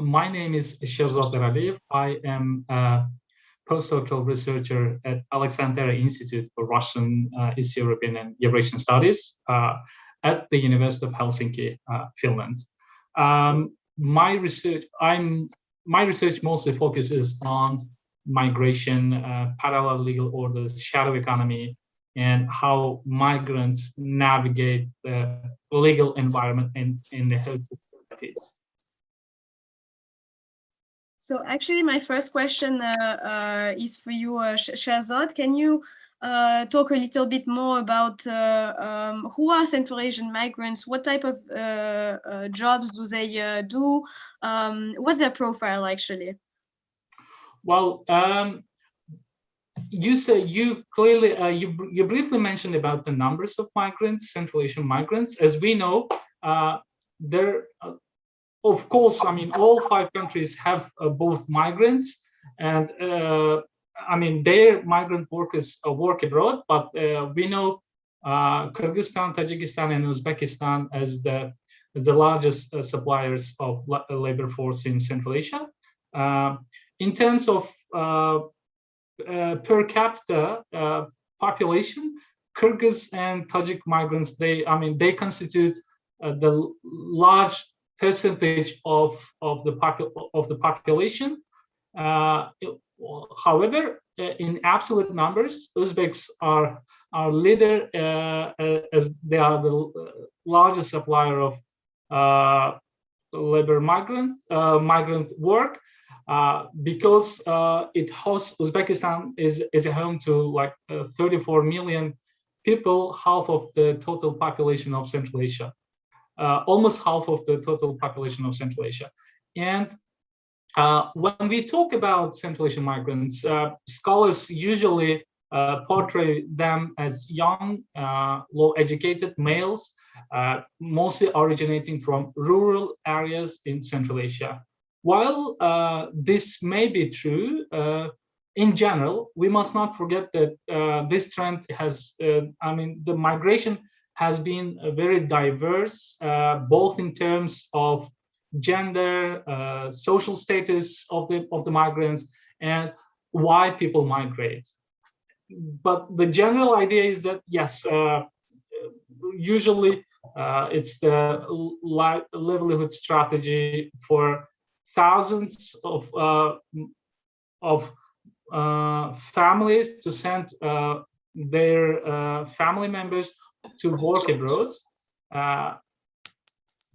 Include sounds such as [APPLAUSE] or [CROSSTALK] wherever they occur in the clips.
my name is Sherzod Eraliyev. I am a postdoctoral researcher at Aleksanteri Institute for Russian, uh, East European and Eurasian Studies uh, at the University of Helsinki, uh, Finland. Um, my research, I'm my research mostly focuses on migration, uh, parallel legal orders, shadow economy, and how migrants navigate the legal environment in, in the health societies. So actually, my first question uh, uh, is for you, uh, Sherzod. Can you uh, talk a little bit more about uh, um, who are Central Asian migrants? What type of uh, jobs do they do? Um, what's their profile actually? Well, um, you said you clearly you you briefly mentioned about the numbers of migrants, Central Asian migrants. As we know, there, of course, I mean all five countries have both migrants and I mean, their migrant workers uh, work abroad, but uh, we know uh, Kyrgyzstan, Tajikistan, and Uzbekistan as the as the largest uh, suppliers of labor force in Central Asia. Uh, in terms of uh, per capita population, Kyrgyz and Tajik migrants, they, I mean, they constitute the large percentage of of the of the population. However, uh, in absolute numbers, Uzbeks are our leader uh, uh, as they are the largest supplier of labor migrant migrant work uh, because uh, it hosts Uzbekistan is is a home to like uh, 34 million people, half of the total population of Central Asia, almost half of the total population of Central Asia, and uh, when we talk about Central Asian migrants, uh, scholars usually uh, portray them as young, uh, low-educated males, uh, mostly originating from rural areas in Central Asia. While uh, this may be true, in general, we must not forget that this trend has, I mean, the migration has been very diverse, both in terms of gender, uh, social status of the of the migrants, and why people migrate. But the general idea is that yes, uh, usually uh, it's the li livelihood strategy for thousands of uh, of uh, families to send uh, their family members to work abroad.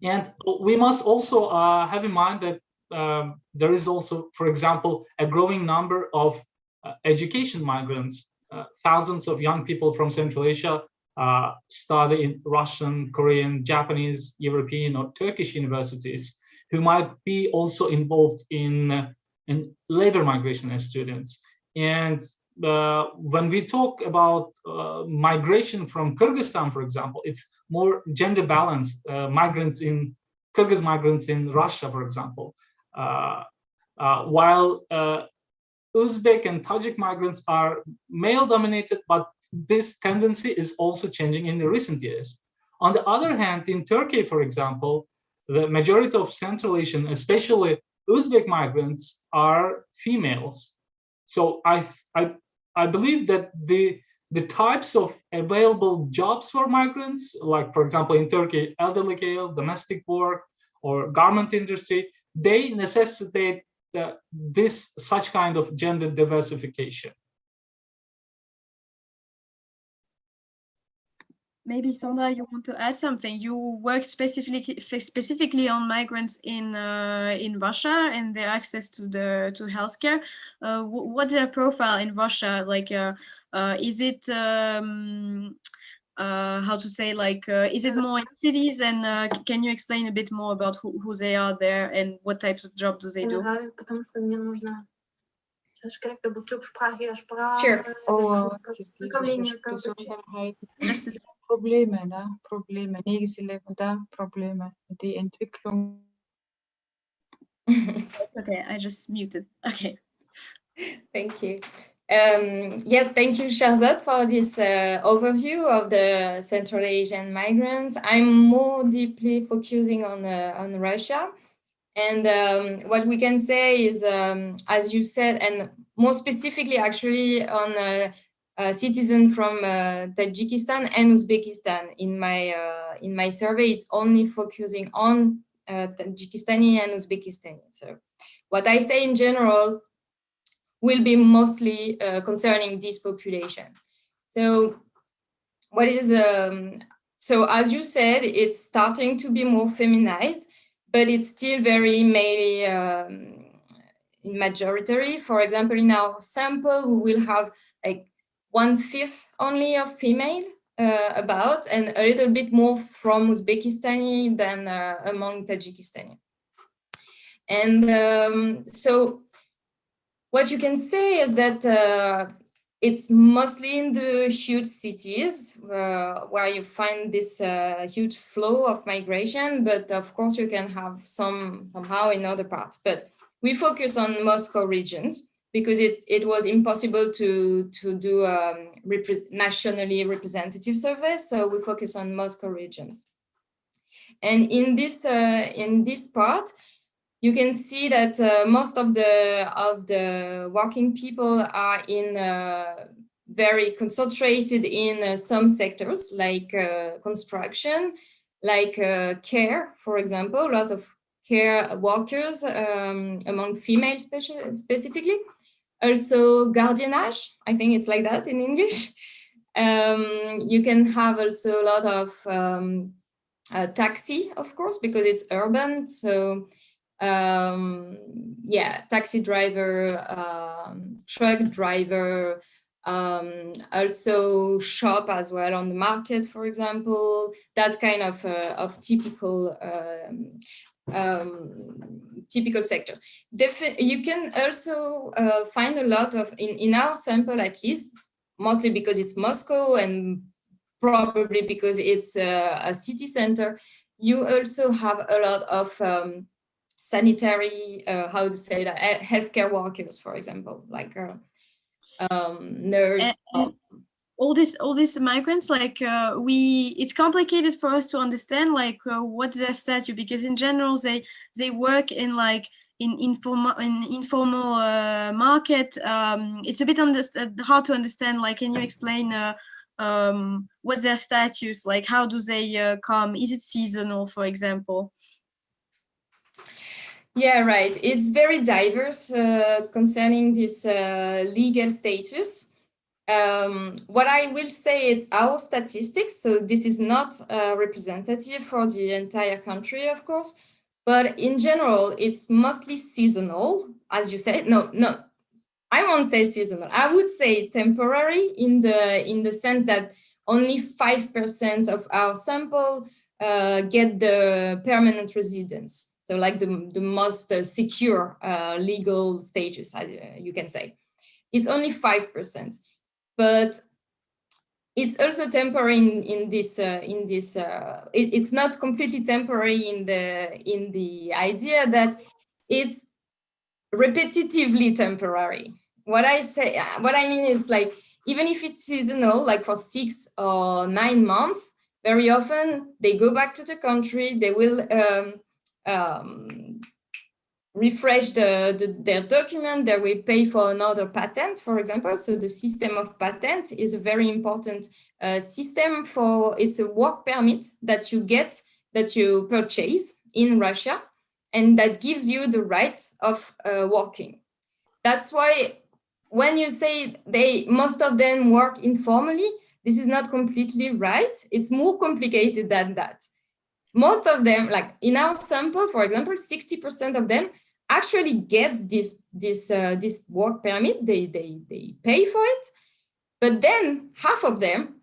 And we must also uh, have in mind that um, there is also, for example, a growing number of uh, education migrants. Uh, thousands of young people from Central Asia uh, study in Russian, Korean, Japanese, European, or Turkish universities who might be also involved in, uh, in labor migration as students. And uh, when we talk about uh, migration from Kyrgyzstan, for example, it's more gender balanced. Uh, migrants in Kyrgyz migrants in Russia, for example, uh, uh, while uh, Uzbek and Tajik migrants are male dominated, but this tendency is also changing in the recent years. On the other hand, in Turkey, for example, the majority of Central Asian, especially Uzbek migrants, are females. So I, I I believe that the the types of available jobs for migrants, like for example in Turkey, elderly care, domestic work, or garment industry, they necessitate the, this such kind of gender diversification. Maybe Sandra, you want to add something. You work specifically specifically on migrants in uh, in Russia and their access to the to healthcare. Uh, what's their profile in Russia? Like, uh, uh is it um, uh, how to say like uh, is it more in cities? And can you explain a bit more about who, who they are there and what types of jobs do they do? Sure. Oh, Probleme, ne? Probleme, Nächstleben, da Probleme, die Entwicklung. [LAUGHS] okay, I just muted. Okay. [LAUGHS] Thank you. Um, yeah, thank you, Sherzod, for this uh, overview of the Central Asian migrants. I'm more deeply focusing on, uh, on Russia. And um, what we can say is, um, as you said, and more specifically, actually, on uh, citizen from uh, Tajikistan and Uzbekistan. In my uh, in my survey, it's only focusing on uh, Tajikistani and Uzbekistani. So, what I say in general will be mostly uh, concerning this population. So, what is um, so as you said, it's starting to be more feminized but it's still very male um, in majority. For example, in our sample, we will have like one fifth only of female uh, about and a little bit more from Uzbekistani than uh, among Tajikistani. And um, so what you can say is that uh, it's mostly in the huge cities uh, where you find this uh, huge flow of migration, but of course you can have some somehow in other parts. But we focus on Moscow regions because it, it was impossible to, to do um, repre nationally representative surveys. So we focus on Moscow regions. And in this, uh, in this part, you can see that uh, most of the of the working people are in uh, very concentrated in uh, some sectors like uh, construction, like uh, care, for example, a lot of care workers um, among females specifically. Also gardiennage, I think it's like that in English. [LAUGHS] Um, you can have also a lot of um, uh, taxi, of course, because it's urban. So um, yeah, taxi driver, um, truck driver, um, also shop as well on the market, for example, that kind of, uh, of typical um, typical sectors. Defi you can also uh, find a lot of, in, in our sample at least, mostly because it's Moscow and probably because it's uh, a city center, you also have a lot of um, sanitary, uh, how to say that, healthcare workers, for example, like uh, um, nurse. And, all this, all these migrants, like uh, we, it's complicated for us to understand, like uh, what's their status, because in general they they work in like in informal in informal uh, market. Um, it's a bit hard to understand. Like, can you explain? Uh, um, what's their status? Like, how do they uh, come? Is it seasonal, for example? Yeah, right. It's very diverse uh, concerning this uh, legal status. Um, what I will say is our statistics, so this is not uh, representative for the entire country, of course, but in general, it's mostly seasonal, as you said. No, no, I won't say seasonal. I would say temporary in the in the sense that only 5% of our sample uh, get the permanent residence. So like the, the most uh, secure uh, legal status, uh, you can say. It's only 5%, but it's also temporary in, in this, uh, in this uh, it, it's not completely temporary in the, in the idea that it's repetitively temporary. What I say, uh, what I mean is like, even if it's seasonal, like for six or nine months, very often they go back to the country, they will um, um, refresh the, the, their document, they will pay for another patent, for example. So the system of patent is a very important uh, system for, it's a work permit that you get, that you purchase in Russia, and that gives you the right of uh, working. That's why when you say they, most of them work informally, this is not completely right. It's more complicated than that most of them, like in our sample, for example, 60% of them actually get this this uh, this work permit. They they they pay for it, but then half of them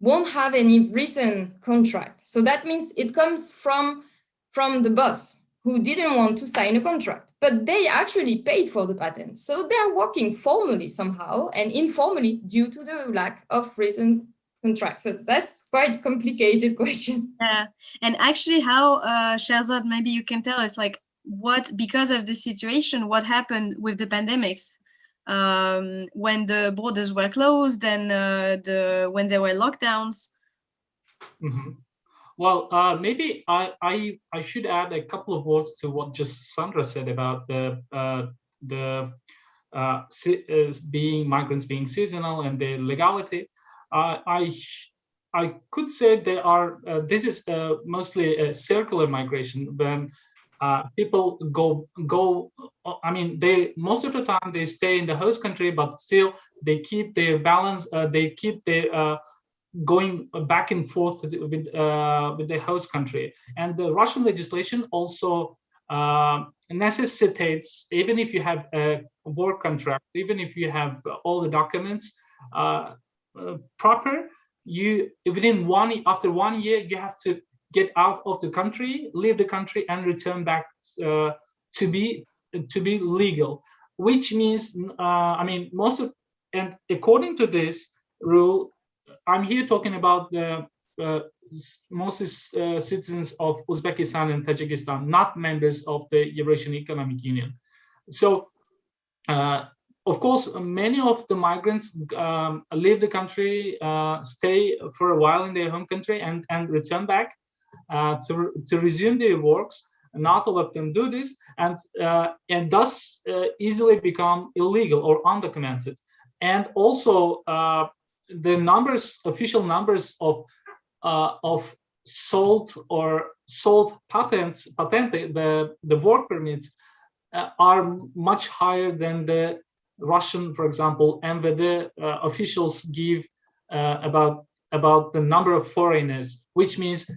won't have any written contract. So that means it comes from from the boss who didn't want to sign a contract, but they actually paid for the patent. So they're working formally somehow and informally due to the lack of written contract. So that's quite complicated [LAUGHS] question. Yeah, and actually how, uh, Sherzod, maybe you can tell us like what, because of the situation, what happened with the pandemics um, when the borders were closed and uh, the when there were lockdowns? Mm -hmm. well, uh, maybe I, I I should add a couple of words to what just Sandra said about the uh, the uh, being migrants being seasonal and the legality. I I could say they are. Uh, this is uh, mostly a circular migration when uh, people go go. I mean, they most of the time they stay in the host country, but still they keep their balance. they keep their going back and forth with with, uh, the host country. And the Russian legislation also uh, necessitates, even if you have a work contract, even if you have all the documents uh, uh proper, you within one after one year you have to get out of the country, leave the country, and return back uh, to be to be legal. Which means, I mean, most of and according to this rule, I'm here talking about the uh, mostly uh, citizens of Uzbekistan and Tajikistan, not members of the Eurasian Economic Union. So, uh, of course, many of the migrants um, leave the country, uh, stay for a while in their home country, and and return back uh, to to resume their works. Not all of them do this, and uh, and thus easily become illegal or undocumented. And also, the numbers, official numbers of uh, of sold or sold patents, patent the the work permits uh, are much higher than the Russian, for example, MVD uh, officials give uh, about about the number of foreigners, which means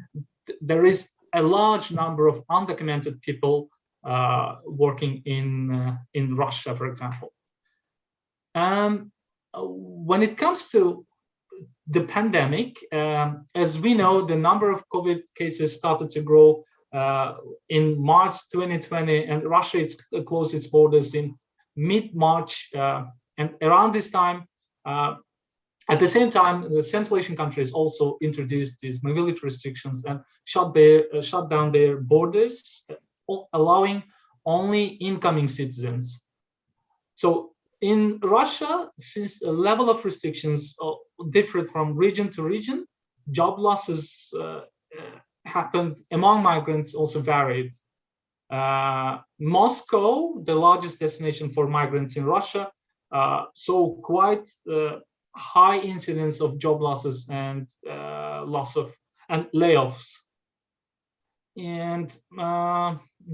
there is a large number of undocumented people uh, working in uh, in Russia, for example. Um, when it comes to the pandemic, um, as we know, the number of COVID cases started to grow uh, in March 2020, and Russia is closed its borders in mid-March. Uh, and around this time, uh, at the same time, the Central Asian countries also introduced these mobility restrictions and shut their uh, shut down their borders, allowing only incoming citizens. So in Russia, since the level of restrictions uh, differed from region to region, job losses uh, uh, happened among migrants also varied. Uh, Moscow, the largest destination for migrants in Russia, uh, saw quite uh, high incidence of job losses and loss of and layoffs. And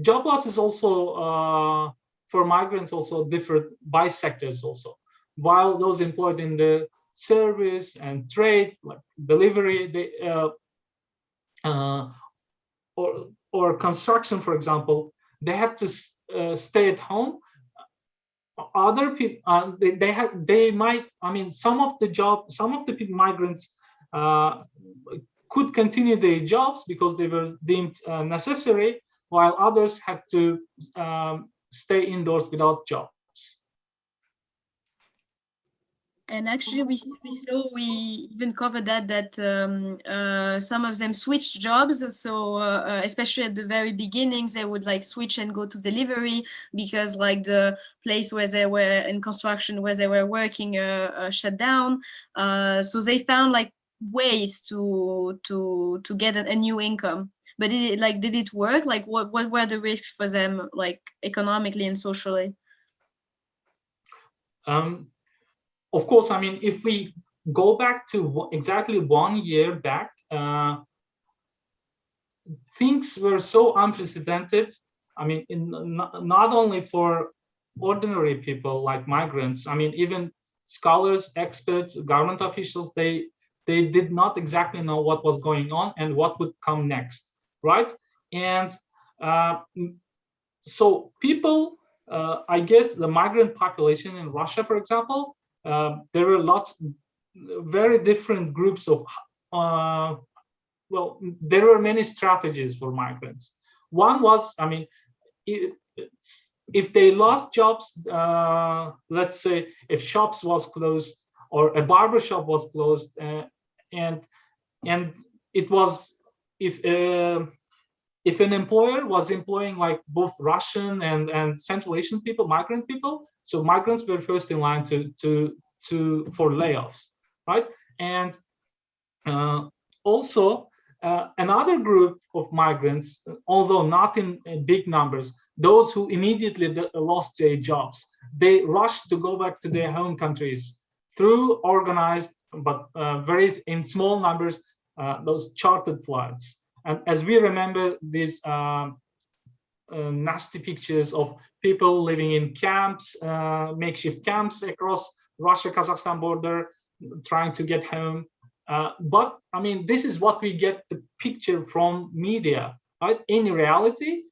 job loss is also for migrants also differ by sectors also. While those employed in the service and trade, like delivery, they, uh, uh, or, or construction, for example, they had to uh, stay at home. Other people, uh, they, they had, they might, I mean, some of the job, some of the migrants uh, could continue their jobs because they were deemed uh, necessary, while others had to um, stay indoors without jobs. And actually, we, we saw we even covered that that um, uh, some of them switched jobs. So uh, uh, especially at the very beginnings, they would like switch and go to delivery because like the place where they were in construction where they were working uh, uh shut down. Uh, so they found like ways to to to get a, new income but did it like did it work like what what were the risks for them like economically and socially um of course i mean if we go back to exactly one year back uh things were so unprecedented i mean in, not, only for ordinary people like migrants i mean even scholars experts government officials they they did not exactly know what was going on and what would come next right? And uh, so people, uh, I guess the migrant population in Russia, for example, there were lots, very different groups of, uh, well, there were many strategies for migrants. One was, I mean, it, if they lost jobs, uh, let's say if shops was closed or a barber shop was closed uh, and and it was if uh, if an employer was employing like both Russian and and Central Asian people, migrant people, so migrants were first in line to to to for layoffs, right? And uh, also uh, another group of migrants, although not in, in, big numbers, those who immediately lost their jobs, they rushed to go back to their home countries through organized, but uh, very in small numbers, uh, those chartered flights. And as we remember these um, uh, nasty pictures of people living in camps, uh, makeshift camps across Russia-Kazakhstan border, trying to get home. Uh, but I mean, this is what we get the picture from media, right? In reality,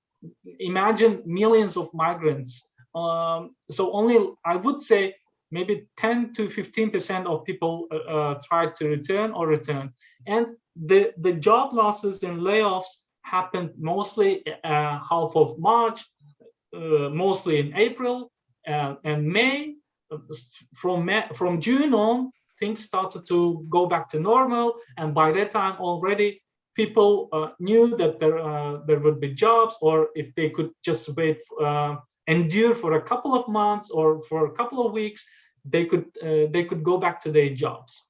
imagine millions of migrants. Um, so only, I would say, maybe 10 to 15% of people uh, uh, try to return or return. And the, the job losses and layoffs happened mostly uh, half of March, uh, mostly in April uh, and May. From May, from June on, things started to go back to normal, and by that time already people uh, knew that there uh, there would be jobs, or if they could just wait, uh, endure for a couple of months or for a couple of weeks, they could they could go back to their jobs.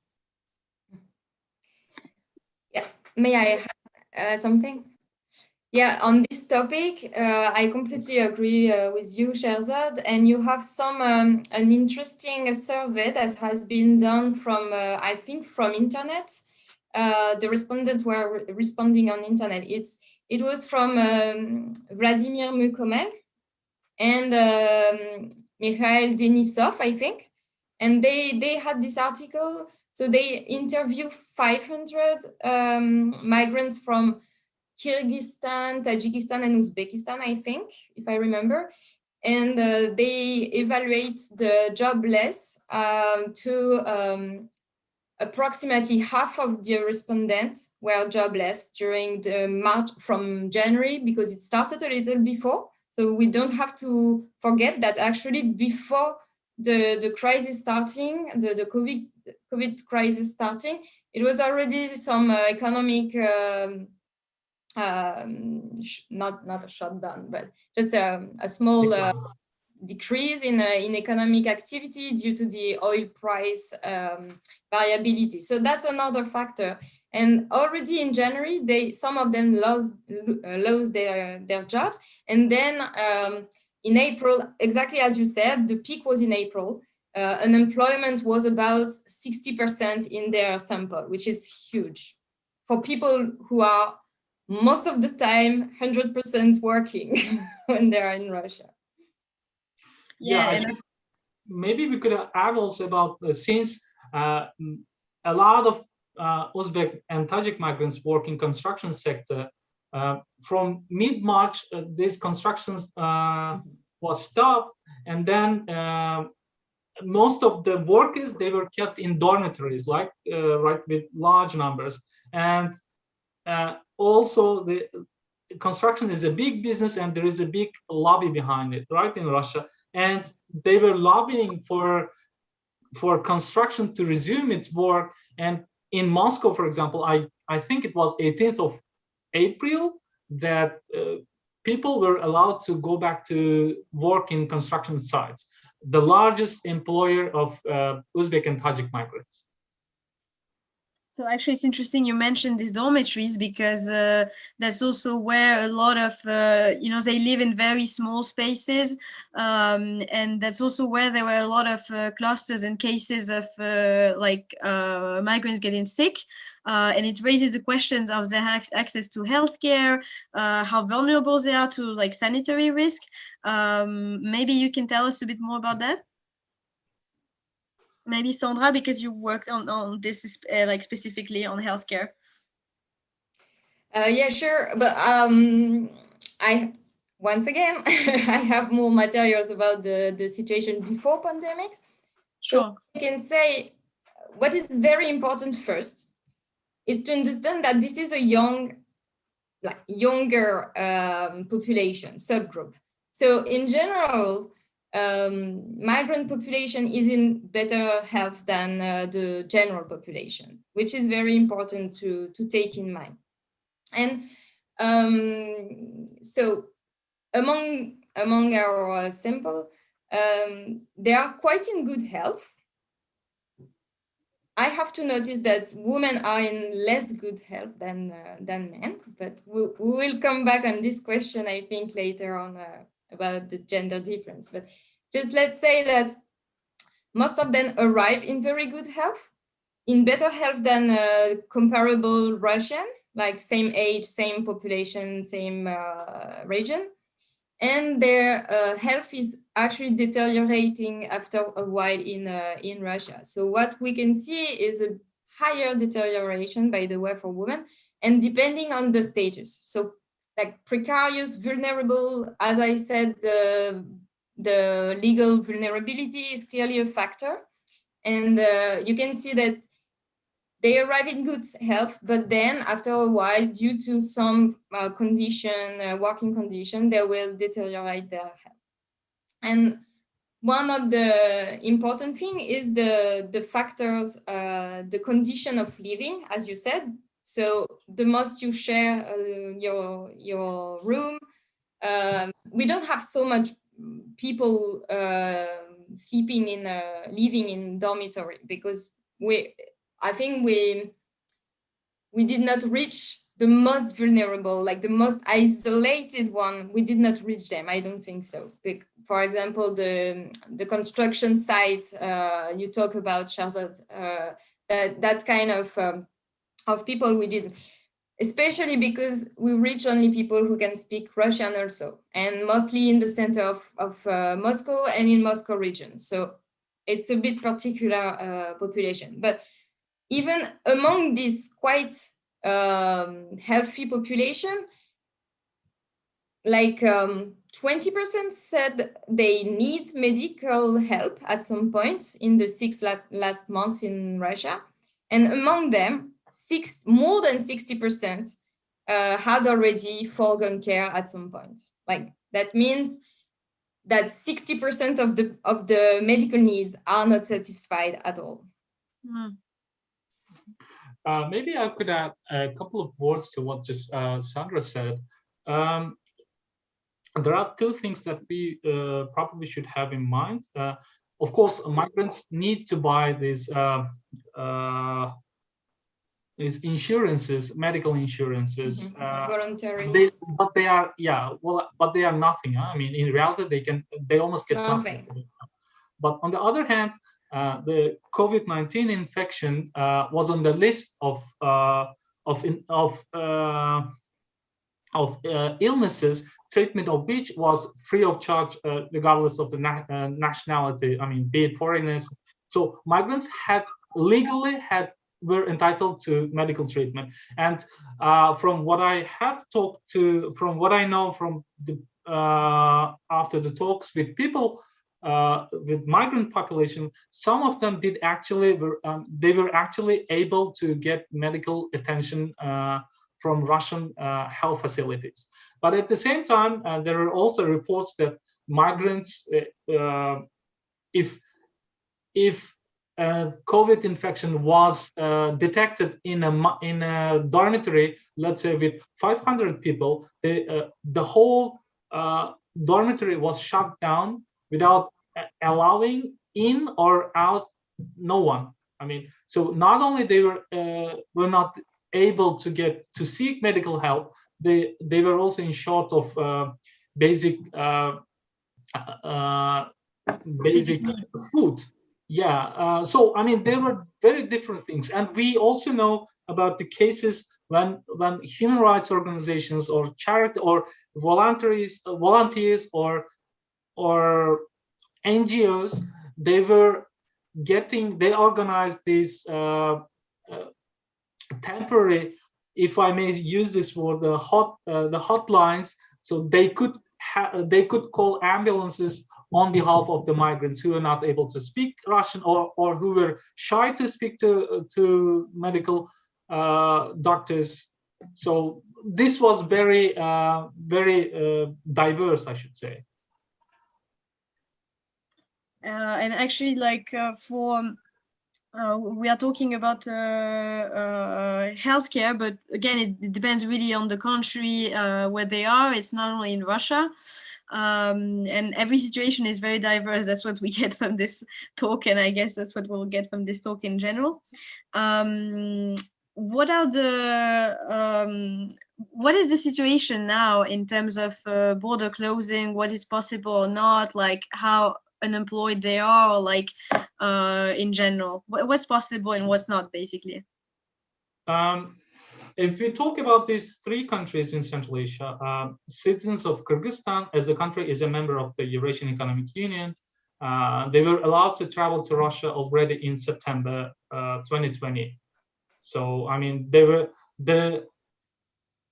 Yeah, may I add something? Yeah, on this topic, uh, I completely agree uh, with you, Sherzod. And you have some um, an interesting survey that has been done from, uh, I think, from internet. Uh, the respondents were responding on internet. It's it was from um, Vladimir Mukomel and um, Mikhail Denisov, I think. And they they had this article. So they interview 500 um, migrants from Kyrgyzstan, Tajikistan, and Uzbekistan, I think, if I remember. And uh, they evaluate the jobless um, to um, approximately half of the respondents were jobless during the March from January because it started a little before. So we don't have to forget that actually before the, the crisis starting, the, the COVID, COVID crisis starting, it was already some uh, economic um, um, not not a shutdown, but just a, a small uh, decrease in uh, in economic activity due to the oil price um, variability. So that's another factor. And already in January, they some of them lost uh, lost their their jobs, and then um, in April, exactly as you said, the peak was in April. Uh, unemployment was about 60% in their sample, which is huge for people who are most of the time 100% working [LAUGHS] when they're in Russia. Yeah, yeah maybe we could add also about uh, since uh, a lot of uh, Uzbek and Tajik migrants work in construction sector. Uh, from mid-March, uh, these constructions uh, was stopped, and then most of the workers they were kept in dormitories, like right with large numbers, and also the construction is a big business and there is a big lobby behind it right in russia. And they were lobbying for for construction to resume its work. And in moscow for example i i think it was 18th of april that uh, people were allowed to go back to work in construction sites. The largest employer of uh, uzbek and tajik migrants so actually, it's interesting you mentioned these dormitories because uh, that's also where a lot of, uh, you know, they live in very small spaces. Um, and that's also where there were a lot of uh, clusters and cases of uh, like uh, migrants getting sick. Uh, and it raises the questions of their access to healthcare, how vulnerable they are to like sanitary risk. Um, maybe you can tell us a bit more about that maybe Sandra, because you worked on, on this uh, like specifically on healthcare. Uh, yeah, sure. But um, I, once again, [LAUGHS] I have more materials about the, the situation before pandemics. Sure. So I can say what is very important first is to understand that this is a young, like younger um, population subgroup. So in general, um, migrant population is in better health than uh, the general population, which is very important to, to take in mind. And um, so among, among our uh, sample, um, they are quite in good health. I have to notice that women are in less good health than uh, than men, but we, we, will come back on this question, I think, later on uh, about the gender difference. But just let's say that most of them arrive in very good health, in better health than uh, comparable Russian, like same age, same population, same uh, region and their uh, health is actually deteriorating after a while in uh, in Russia. So what we can see is a higher deterioration, by the way, for women, and depending on the status. So like precarious, vulnerable, as I said, the, the legal vulnerability is clearly a factor. And uh, you can see that they arrive in good health, but then after a while, due to some uh, condition, uh, working condition, they will deteriorate their health. And one of the important thing is the, the factors, uh, the condition of living, as you said. So the most you share uh, your, your room, um, we don't have so much people uh, sleeping in, living in dormitory because we I think we we did not reach the most vulnerable, like the most isolated one. We did not reach them. I don't think so. For example, the the construction sites uh, you talk about, Charlotte, uh, that that kind of um, of people we did, especially because we reach only people who can speak Russian also, and mostly in the center of of uh, Moscow and in Moscow region. So it's a bit particular uh, population, but even among this quite um, healthy population, like 20% um, said they need medical help at some point in the six la last months in Russia. And among them, six, more than 60% uh, had already foregone care at some point. Like that means that 60% of the of the medical needs are not satisfied at all. Mm. Uh, maybe I could add a couple of words to what just uh, Sandra said. Um, there are two things that we uh, probably should have in mind. Uh, of course, migrants need to buy these uh, uh, insurances, medical insurances. Mm -hmm. Voluntary. They, but they are, yeah, well, but they are nothing. Huh? I mean, in reality, they can, they almost get nothing. nothing. But on the other hand, uh, the COVID-19 infection uh, was on the list of uh, of in, of uh, of uh, illnesses, treatment of which was free of charge, regardless of the na nationality. I mean, be it foreigners. So migrants had legally had were entitled to medical treatment. And from what I have talked to, from what I know from the after the talks with people uh, with migrant population, some of them did actually were um, they were actually able to get medical attention uh, from Russian uh, health facilities. But at the same time, uh, there are also reports that migrants, uh, uh, if if COVID infection was detected in a in a dormitory, let's say with 500 people, the the whole dormitory was shut down without allowing in or out no one. I mean so not only they were uh, were not able to get to seek medical help they they were also in short of uh, basic uh, uh basic food yeah uh, so i mean there were very different things. And we also know about the cases when when human rights organizations or charity or voluntaries volunteers or or NGOs, they were getting, they organized these uh, uh, temporary, if I may use this word, the hot, uh, the hotlines, so they could they could call ambulances on behalf of the migrants who are not able to speak Russian or or who were shy to speak to to medical uh, doctors. So this was very uh, very uh, diverse, I should say. Uh, and actually like uh, for uh, we are talking about healthcare, but again, it, it, depends really on the country where they are. It's not only in Russia. Um, and every situation is very diverse. That's what we [LAUGHS] get from this talk, and I guess that's what we'll get from this talk in general. Um, what are the um, what is the situation now in terms of uh, border closing? What is possible or not? Like how unemployed they are, or like uh, in general, what's possible and what's not, basically. Um, if we talk about these three countries in Central Asia, um, citizens of Kyrgyzstan, as the country is a member of the Eurasian Economic Union, uh, they were allowed to travel to Russia already in September uh, 2020. So, I mean, they were the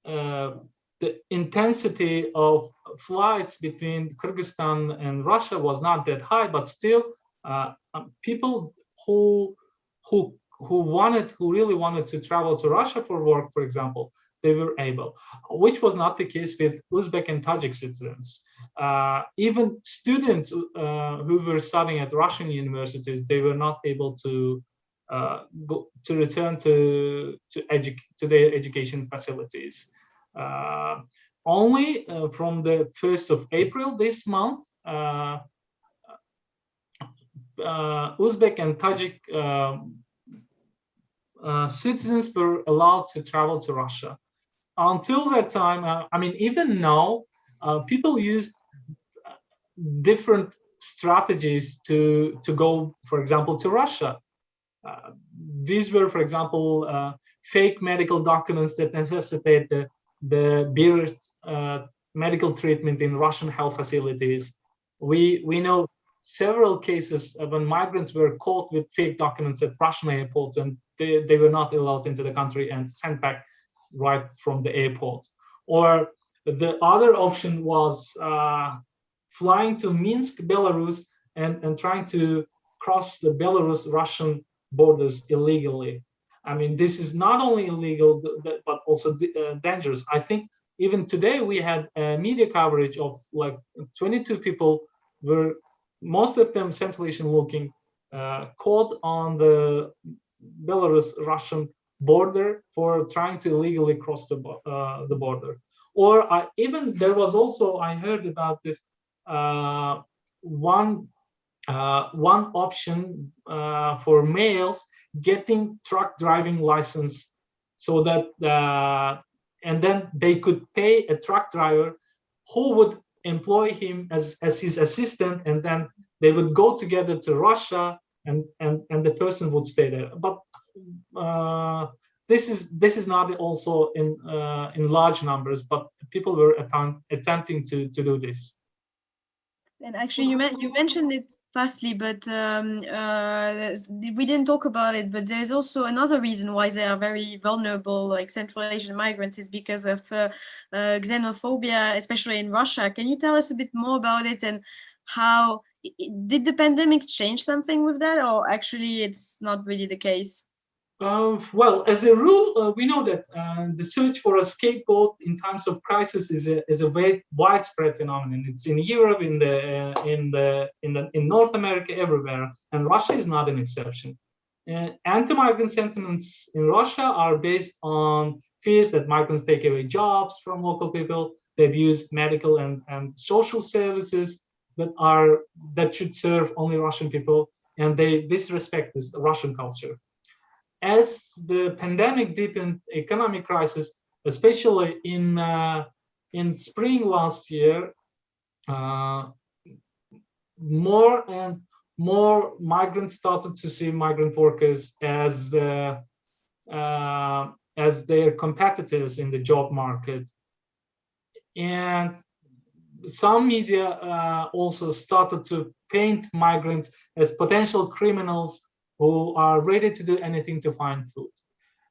uh, the intensity of flights between Kyrgyzstan and Russia was not that high, but still, uh, um, people who who who wanted, who really wanted to travel to Russia for work, for example, they were able, which was not the case with Uzbek and Tajik citizens. Uh, even students uh, who were studying at Russian universities, they were not able to uh, go to return to to, edu to their education facilities. Uh, only uh, from the 1st of April this month, uh, Uzbek and Tajik um, uh, citizens were allowed to travel to Russia. Until that time, uh, I mean, even now, uh, people used different strategies to, to go, for example, to Russia. Uh, these were, for example, uh, fake medical documents that necessitate the, the medical treatment in Russian health facilities. We, we know several cases when migrants were caught with fake documents at Russian airports and they, they were not allowed into the country and sent back right from the airport. Or the other option was uh, flying to Minsk, Belarus, and, and trying to cross the Belarus-Russian borders illegally. I mean, this is not only illegal, but also uh, dangerous. I think even today we had media coverage of like 22 people were most of them Central Asian looking, uh, caught on the Belarus-Russian border for trying to illegally cross the, uh, the border. Or I, even there was also, I heard about this, uh, one, uh, one option uh, for males getting truck driving license so that, uh, and then they could pay a truck driver who would employ him as, as his assistant and then they would go together to Russia and and and the person would stay there. But uh, this is this is not also in uh, in large numbers but people were attempt, attempting to to do this. And actually you, you mentioned it fastly but um, uh, we didn't talk about it but there's also another reason why they are very vulnerable like central asian migrants is because of uh, uh, xenophobia especially in russia. Can you tell us a bit more about it and how did the pandemic change something with that or actually it's not really the case uh, well, as a rule, uh, we know that uh, the search for a scapegoat in times of crisis is a is a very widespread phenomenon. It's in Europe, in the uh, in the in the in North America, everywhere, and Russia is not an exception. Uh, anti-migrant sentiments in Russia are based on fears that migrants take away jobs from local people, they abuse medical and and social services, that are that should serve only Russian people, and they disrespect this Russian culture. As the pandemic deepened economic crisis, especially in uh, in spring last year, uh, more and more migrants started to see migrant workers as uh, as their competitors in the job market. And some media uh, also started to paint migrants as potential criminals who are ready to do anything to find food.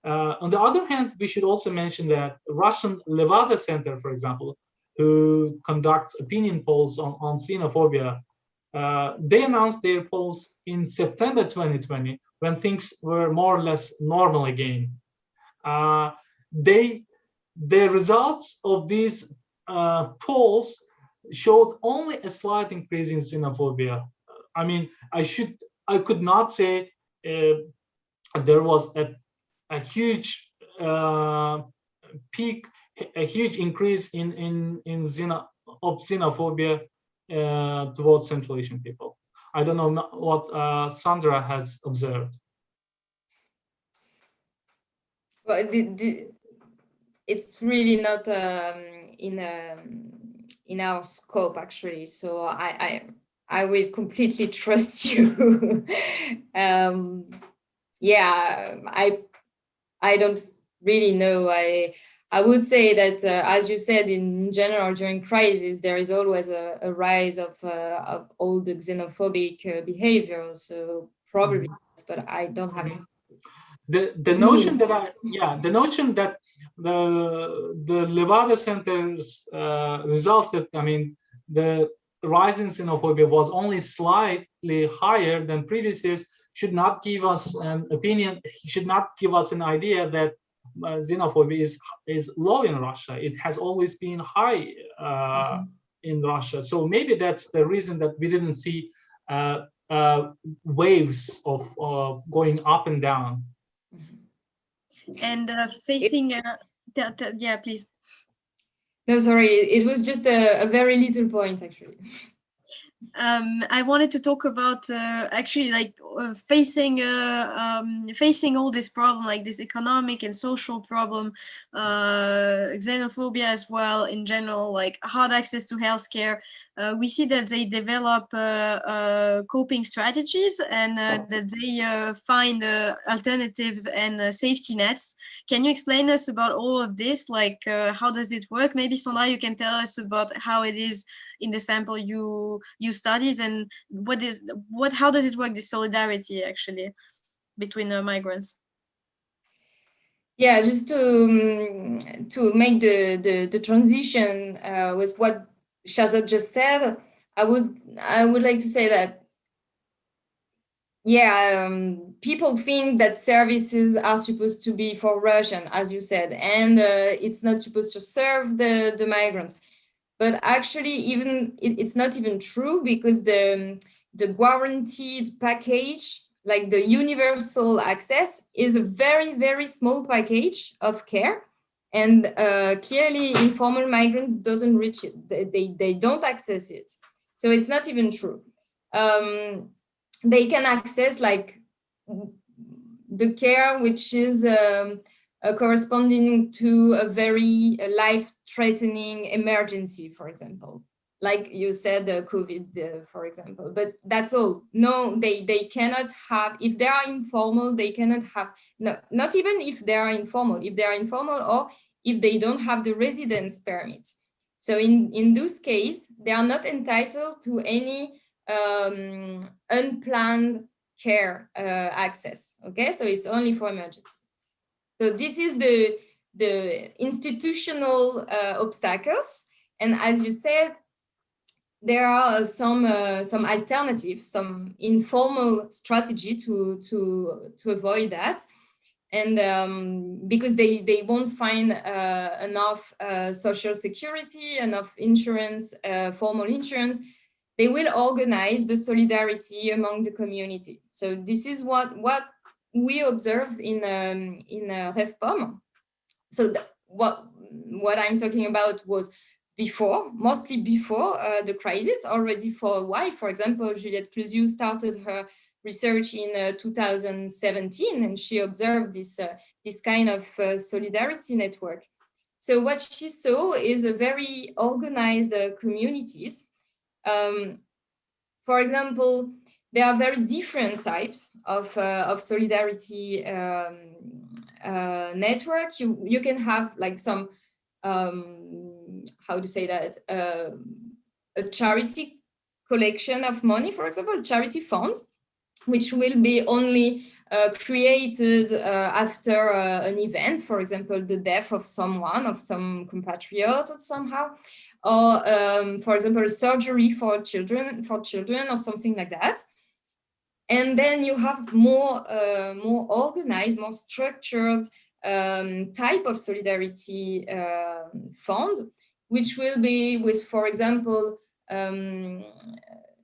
Uh, on the other hand, we should also mention that Russian Levada Center, for example, who conducts opinion polls on, on xenophobia, uh, they announced their polls in September 2020 when things were more or less normal again. Uh, they, the results of these uh, polls showed only a slight increase in xenophobia. I mean, I should, I could not say uh, there was a, a huge uh, peak, a huge increase in in in xeno, of xenophobia uh, towards Central Asian people. I don't know what uh, Sandra has observed. Well, the, the, it's really not um, in um, in our scope actually. So I I, I will completely [LAUGHS] trust you. [LAUGHS] um, yeah, I I don't really know. I I would say that, uh, as you said, in general, during crisis, there is always a, a rise of, uh, of all the xenophobic uh, behavior. So probably, mm-hmm. but I don't have it. The, the notion that I, yeah, the notion that the, the Levada Center's uh, results that, I mean, the rise in xenophobia was only slightly higher than previous years should not give us an opinion, should not give us an idea that uh, xenophobia is is low in Russia. It has always been high uh, mm -hmm. in Russia. So maybe that's the reason that we didn't see uh, uh waves of, of going up and down. And uh, facing, that, uh, yeah, please. No, sorry, it was just a, a very little point actually. um, I wanted to talk about uh, actually like facing uh, um, facing all this problem, like this economic and social problem, uh, xenophobia as well in general, like hard access to healthcare. Uh, we see that they develop uh, coping strategies and that they find alternatives and safety nets. Can you explain us about all of this? Like, how does it work? Maybe Sandra, you can tell us about how it is in the sample you you studies and what is what how does it work the solidarity actually between uh, migrants yeah just to um, to make the the, the transition uh, with what Sherzod just said i would i would like to say that yeah, um, people think that services are supposed to be for Russian, as you said, and uh, it's not supposed to serve the, the migrants. But actually, even it, it's not even true because the, the guaranteed package, like the universal access, is a very, very small package of care. And uh, clearly, informal migrants doesn't reach it. They, they, they don't access it. So it's not even true. Um, they can access like the care which is um, uh, corresponding to a very uh, life-threatening emergency, for example, like you said, COVID, uh, for example. But that's all. No, they they cannot have. If they are informal, they cannot have. No, not even if they are informal. If they are informal, or if they don't have the residence permit. So in in this case, they are not entitled to any um, unplanned care uh, access. Okay, so it's only for emergency. So this is the, the institutional uh, obstacles. And as you said, there are some uh, some alternative, some informal strategy to to to avoid that, and um, because they they won't find uh, enough uh, social security, enough insurance, uh, formal insurance, they will organize the solidarity among the community. So this is what what we observed in um, in uh, REFPOM. So what what I'm talking about was before, mostly before uh, the crisis, already for a while. For example, Juliette Cleuziou started her research in uh, 2017, and she observed this uh, this kind of uh, solidarity network. So what she saw is a very organized uh, communities. Um, for example, there are very different types of, uh, of solidarity um, network. You, you can have like some, um, how to say that, uh, a charity collection of money, for example, charity fund, which will be only uh, created uh, after uh, an event, for example, the death of someone, of some compatriot or somehow, or um, for example, a surgery for children, for children or something like that. And then you have more, uh, more organized, more structured um, type of solidarity uh, fund, which will be with, for example, um,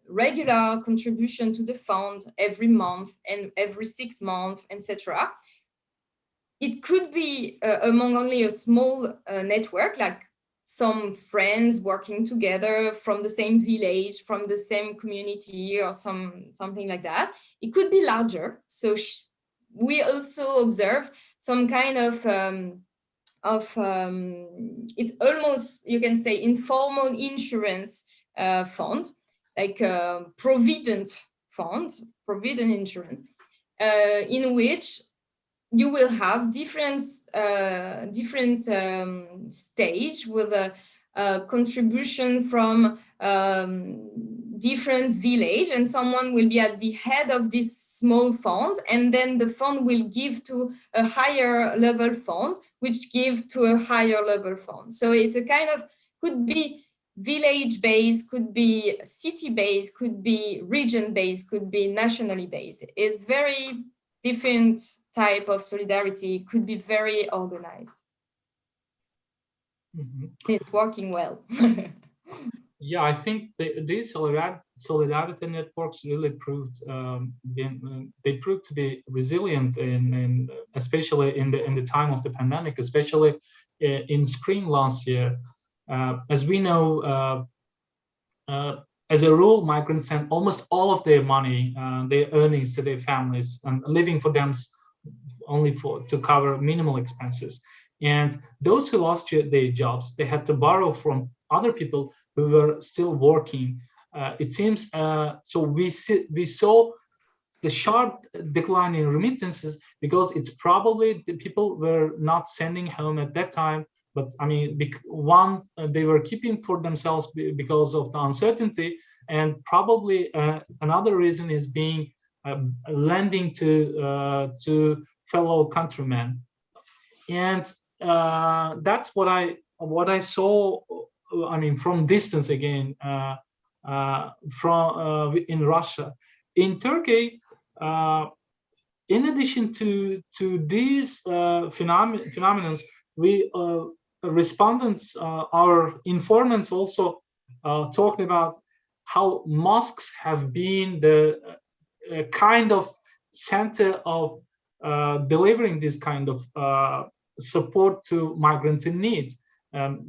regular contribution to the fund every month and every six months, etc. It could be uh, among only a small uh, network, like some friends working together from the same village, from the same community or some something like that. It could be larger. So we also observe some kind of um, of um, it's almost you can say informal insurance uh, fund like provident fund provident insurance uh, in which you will have different uh, different um, stage with a, a contribution from um, different village and someone will be at the head of this small fund and then the fund will give to a higher level fund which give to a higher level fund. So it's a kind of could be village based, could be city based, could be region based, could be nationally based. It's very different type of solidarity, could be very organized. Mm -hmm. It's working well. [LAUGHS] yeah, I think the, these solidarity networks really proved um, been, they proved to be resilient in, in, especially in the in the time of the pandemic, especially uh, in spring last year. Uh, as we know, uh, uh, as a rule, migrants send almost all of their money, uh, their earnings to their families, and living for them only for to cover minimal expenses. And those who lost their jobs, they had to borrow from other people who were still working. Uh, it seems uh, so. We see, we saw the sharp decline in remittances because it's probably the people were not sending home at that time but I mean, one, uh, they were keeping for themselves because of the uncertainty, and probably uh, another reason is being uh, lending to uh, to fellow countrymen, and that's what I what I saw. I mean, from distance again, uh, from in Russia, in Turkey. in addition to to these phenom phenomena, we respondents, uh, our informants also uh, talking about how mosques have been the uh, kind of center of uh, delivering this kind of uh, support to migrants in need. Um,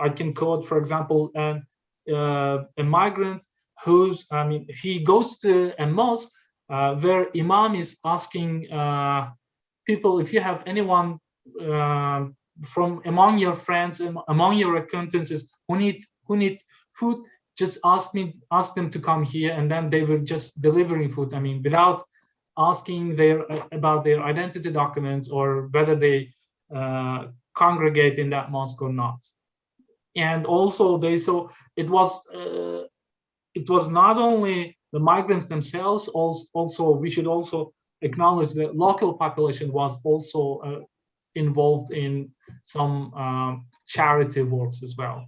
I can quote, for example, an, uh, a migrant who's, I mean, he goes to a mosque where imam is asking people, if you have anyone from among your friends and among your acquaintances who need who need food just ask me ask them to come here and then they were just delivering food. I mean without asking their about their identity documents or whether they uh, congregate in that mosque or not and also they so it was uh, it was not only the migrants themselves also also we should also acknowledge that local population was also uh, involved in some um, charity works as well.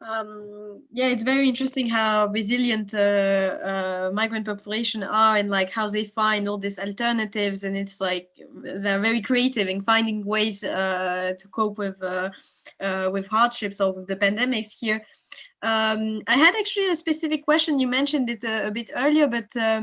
Um, yeah, it's very interesting how resilient uh, uh, migrant population are and like how they find all these alternatives and it's like they're very creative in finding ways uh, to cope with uh, uh, with hardships or with the pandemics here. Um, I had actually a specific question. You mentioned it a, a bit earlier, but uh,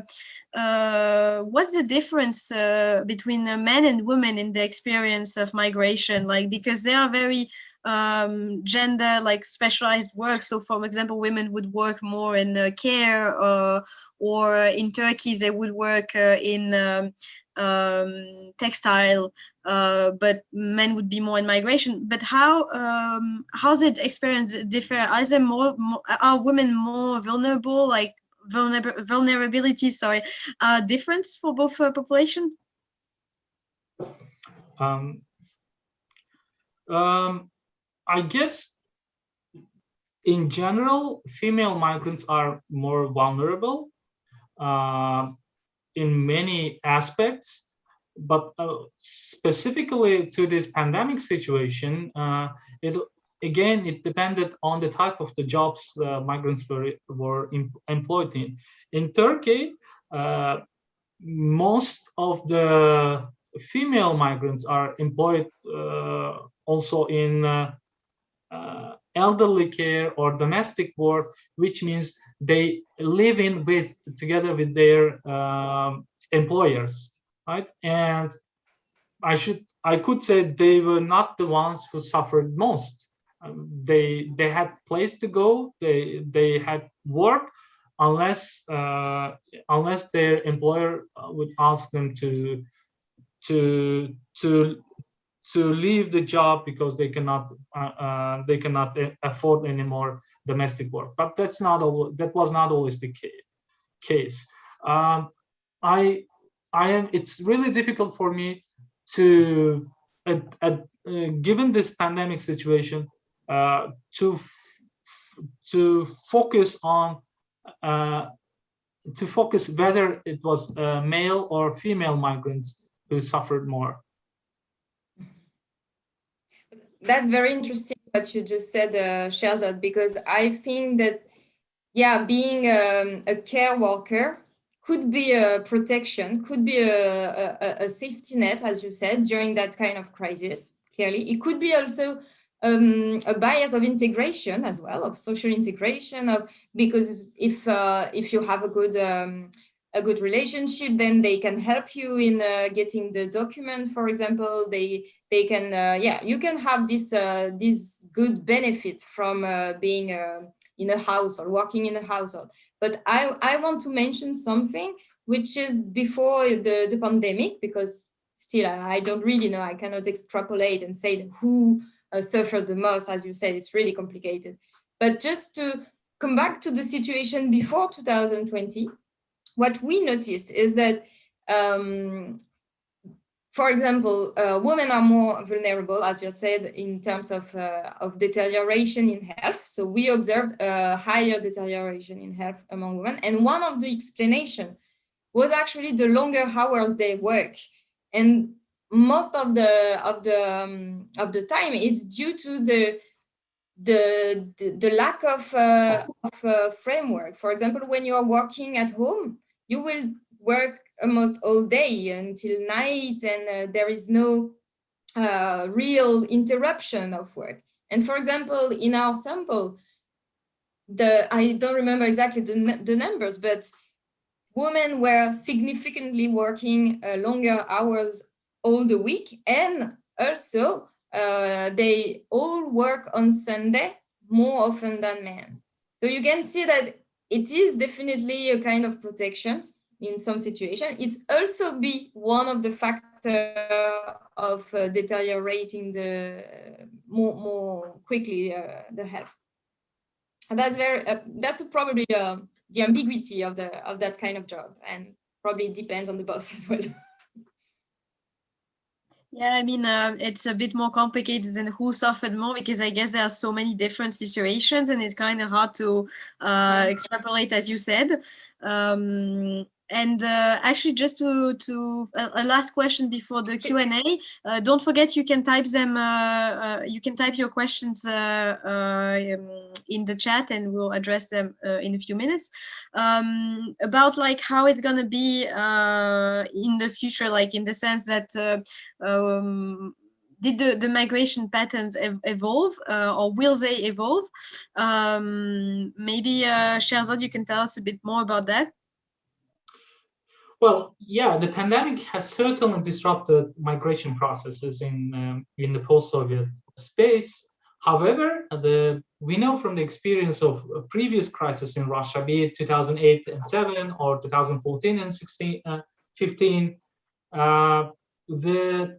uh, what's the difference uh, between men and women in the experience of migration? Like, because they are very um, gender like specialized work. So, for example, women would work more in uh, care, uh, or in Turkey they would work uh, in um, um, textile uh, but men would be more in migration. But how um, how's it experience differ? Are there more, more are women more vulnerable, like vulner vulnerability? Sorry, uh, difference for both uh, population? Um, um, I guess in general, female migrants are more vulnerable uh, in many aspects but uh, specifically to this pandemic situation, uh, it again it depended on the type of the jobs uh, migrants were were employed in. In Turkey, uh, most of the female migrants are employed uh, also in uh, elderly care or domestic work, which means they live in with together with their um, employers right? And I should I could say they were not the ones who suffered most. Um, they they had place to go. They they had work, unless uh, unless their employer uh, would ask them to to to to leave the job because they cannot uh, uh, they cannot afford any more domestic work. But that's not all. That was not always the case. Um, I I am. It's really difficult for me to, uh, uh, given this pandemic situation, uh, to to focus on uh, to focus whether it was uh, male or female migrants who suffered more. That's very interesting what you just said, uh, Sherzod, because I think that, yeah, being um, a care worker could be a protection, could be a, a, a, safety net, as you said, during that kind of crisis, clearly. It could be also um, a bias of integration as well, of social integration, of because if uh, if you have a good um, a good relationship, then they can help you in uh, getting the document, for example, they they can, uh, yeah, you can have this uh, this good benefit from uh, being in a house or working in a household. But I, I want to mention something which is before the, the pandemic, because still I don't really know, I cannot extrapolate and say who uh, suffered the most, as you said, it's really complicated. But just to come back to the situation before 2020, what we noticed is that um, for example, uh, women are more vulnerable, as you said, in terms of, uh, of deterioration in health. So we observed a higher deterioration in health among women. And one of the explanation was actually the longer hours they work. And most of the of the um, of the time it's due to the the the, the lack of, uh, of uh, framework. For example, when you are working at home, you will work almost all day until night and uh, there is no uh, real interruption of work. And for example, in our sample, the I don't remember exactly the, the numbers, but women were significantly working uh, longer hours all the week and also uh, they all work on Sunday more often than men. So you can see that it is definitely a kind of protections in some situation. It also be one of the factor of uh, deteriorating the more, more quickly uh, the health. And that's very uh, that's probably uh, the ambiguity of the of that kind of job, and probably depends on the boss [LAUGHS] as well. Yeah, I mean, uh, it's a bit more complicated than who suffered more because I guess there are so many different situations and it's kind of hard to uh, extrapolate, as you said. Um, and uh, actually, just to to a, a, last question before the Q and A. Uh, don't forget you can type them. Uh, uh you can type your questions uh, uh, um, in the chat, and we'll address them in a few minutes. Um, about like how it's gonna be in the future, like in the sense that. Um, did the, the migration patterns ev evolve uh, or will they evolve? Um, maybe uh, Sherzod, you can tell us a bit more about that. Well, yeah, the pandemic has certainly disrupted migration processes in um, in the post-Soviet space. However, the we know from the experience of previous crises in Russia, be it 2008 and 7 or 2014 and 16, uh, 15, uh, the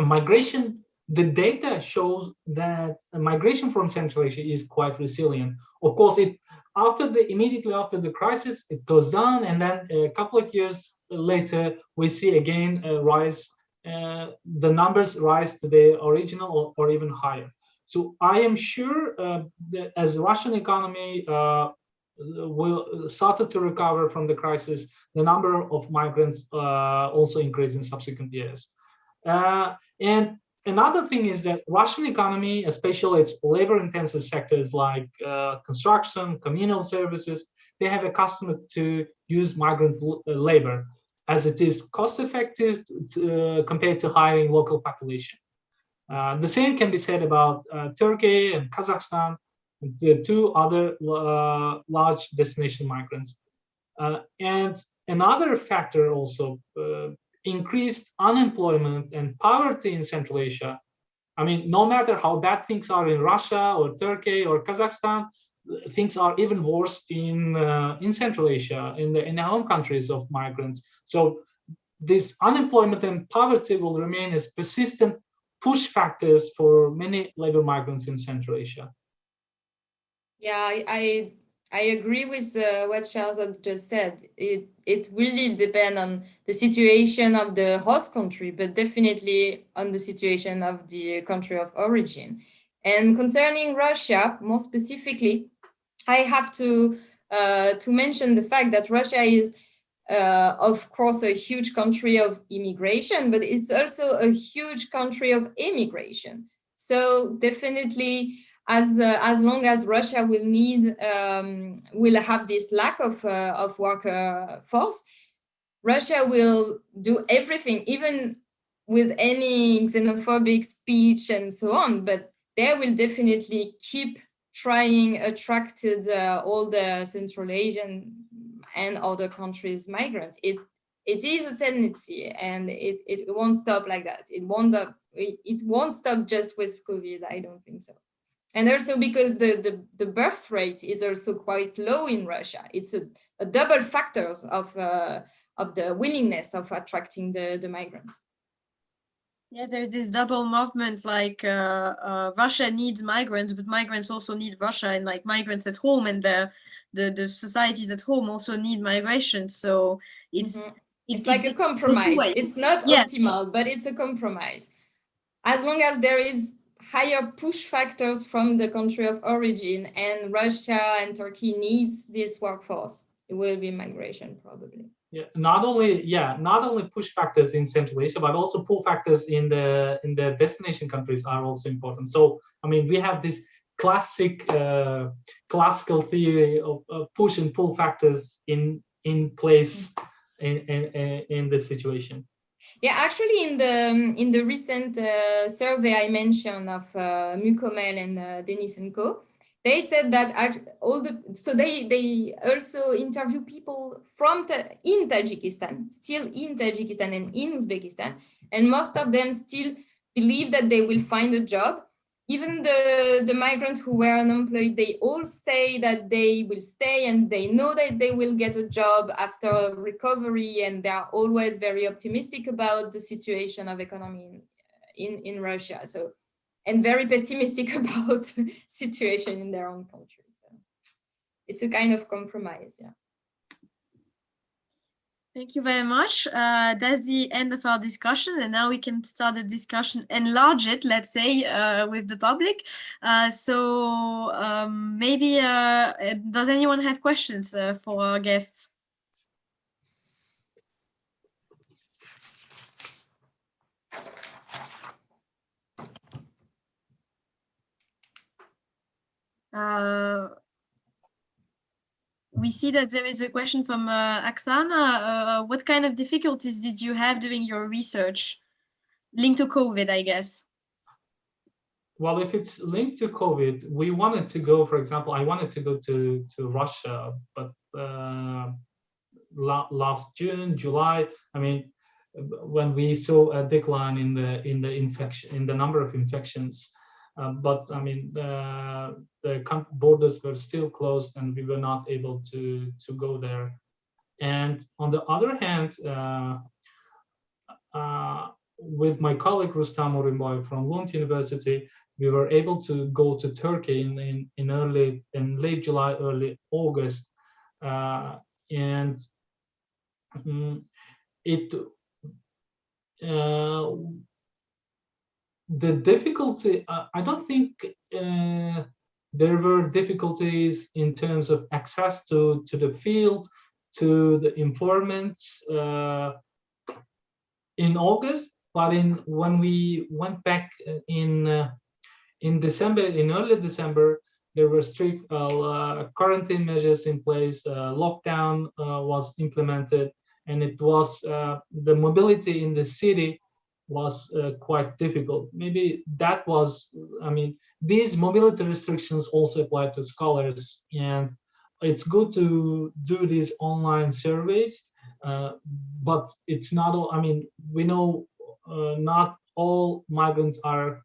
migration, the data shows that migration from Central Asia is quite resilient. Of course, it after the immediately after the crisis, it goes down, and then a couple of years later, we see again a rise. Uh, the numbers rise to the original or, or even higher. So I am sure uh, that as Russian economy uh, will started to recover from the crisis, the number of migrants uh, also increase in subsequent years. Uh, and another thing is that Russian economy, especially its labor-intensive sectors like uh, construction, communal services, they have accustomed to use migrant uh, labor as it is cost-effective uh, compared to hiring local population. Uh, the same can be said about uh, Turkey and Kazakhstan, the two other uh, large destination migrants. and another factor also increased unemployment and poverty in Central Asia. I mean, no matter how bad things are in Russia or Turkey or Kazakhstan, things are even worse in uh, in Central Asia, in the in the home countries of migrants. So this unemployment and poverty will remain as persistent push factors for many labor migrants in Central Asia. Yeah, I, I I agree with uh, what Charles just said. It it really depends on the situation of the host country, but definitely on the situation of the country of origin. And concerning Russia, more specifically, I have to uh, to mention the fact that Russia is, uh, of course, a huge country of immigration, but it's also a huge country of immigration. So definitely as uh, as long as Russia will need um, will have this lack of uh, of worker force, Russia will do everything, even with any xenophobic speech and so on. But they will definitely keep trying attracted uh, all the Central Asian and other countries migrants. It it is a tendency, and it it won't stop like that. It won't it won't stop just with COVID. I don't think so and also because the, the, the, birth rate is also quite low in Russia. It's a, a double factors of, uh, of the willingness of attracting the, the migrants. Yeah, there's this double movement, like uh, uh, Russia needs migrants, but migrants also need Russia, and like migrants at home and the the, the societies at home also need migration. So it's mm -hmm. it's, it's, like a compromise. It's not yeah. optimal, but it's a compromise. As long as there is higher push factors from the country of origin and Russia and Turkey needs this workforce, it will be migration probably. Yeah, not only yeah, not only push factors in Central Asia, but also pull factors in the in the destination countries are also important. So I mean, we have this classic uh, classical theory of, of, push and pull factors in in place in in, in this situation. Yeah, actually, in the in the recent uh, survey I mentioned of uh, Mukomel and uh, and Co, they said that all the so they they also interview people from in Tajikistan, still in Tajikistan and in Uzbekistan, and most of them still believe that they will find a job even the, the migrants who were unemployed, they all say that they will stay and they know that they will get a job after recovery and they are always very optimistic about the situation of economy in, in, in Russia. So, and very pessimistic [LAUGHS] about situation in their own country. So it's a kind of compromise, yeah. Thank you very much. Uh, that's the end of our discussion, and now we can start the discussion, enlarge it, let's say, uh, with the public. Uh, so um, maybe, uh, does anyone have questions uh, for our guests? Uh, we see that there is a question from uh, Aksana. Uh, what kind of difficulties did you have during your research linked to COVID, I guess? Well, if it's linked to COVID, we wanted to go, for example, I wanted to go to, to Russia, but uh, la last June, July, I mean, when we saw a decline in the in the infection in the number of infections, uh, but I mean, the, borders were still closed and we were not able to, to go there. And on the other hand, uh, uh, with my colleague Rustam Urinboyev from Lund University, we were able to go to Turkey in, in, in early, in late July, early August. Uh, and um, it, uh, the difficulty, uh, I don't think uh, there were difficulties in terms of access to, to the field, to the informants uh, in August, but in when we went back in uh, in December, in early December, there were strict uh, quarantine measures in place, uh, lockdown was implemented, and it was the mobility in the city was uh, quite difficult. Maybe that was, I mean, these mobility restrictions also apply to scholars and it's good to do these online surveys uh, but it's not all, I mean, we know uh, not all migrants are,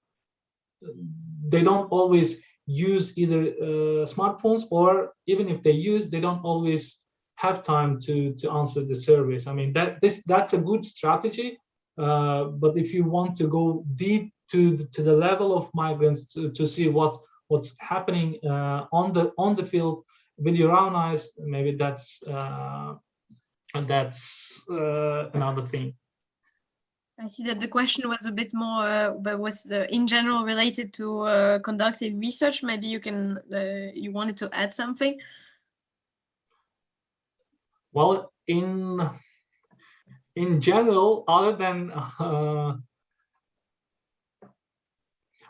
they don't always use either uh, smartphones or even if they use, they don't always have time to, to answer the surveys. I mean, that this that's a good strategy, uh, but if you want to go deep to the, to the level of migrants to, to see what what's happening uh, on the on the field with your own eyes, maybe that's uh, that's uh, another thing. I see that the question was a bit more, uh, but was the, in general related to uh, conducting research. Maybe you can, uh, you wanted to add something. Well, in in general, other than [LAUGHS] uh,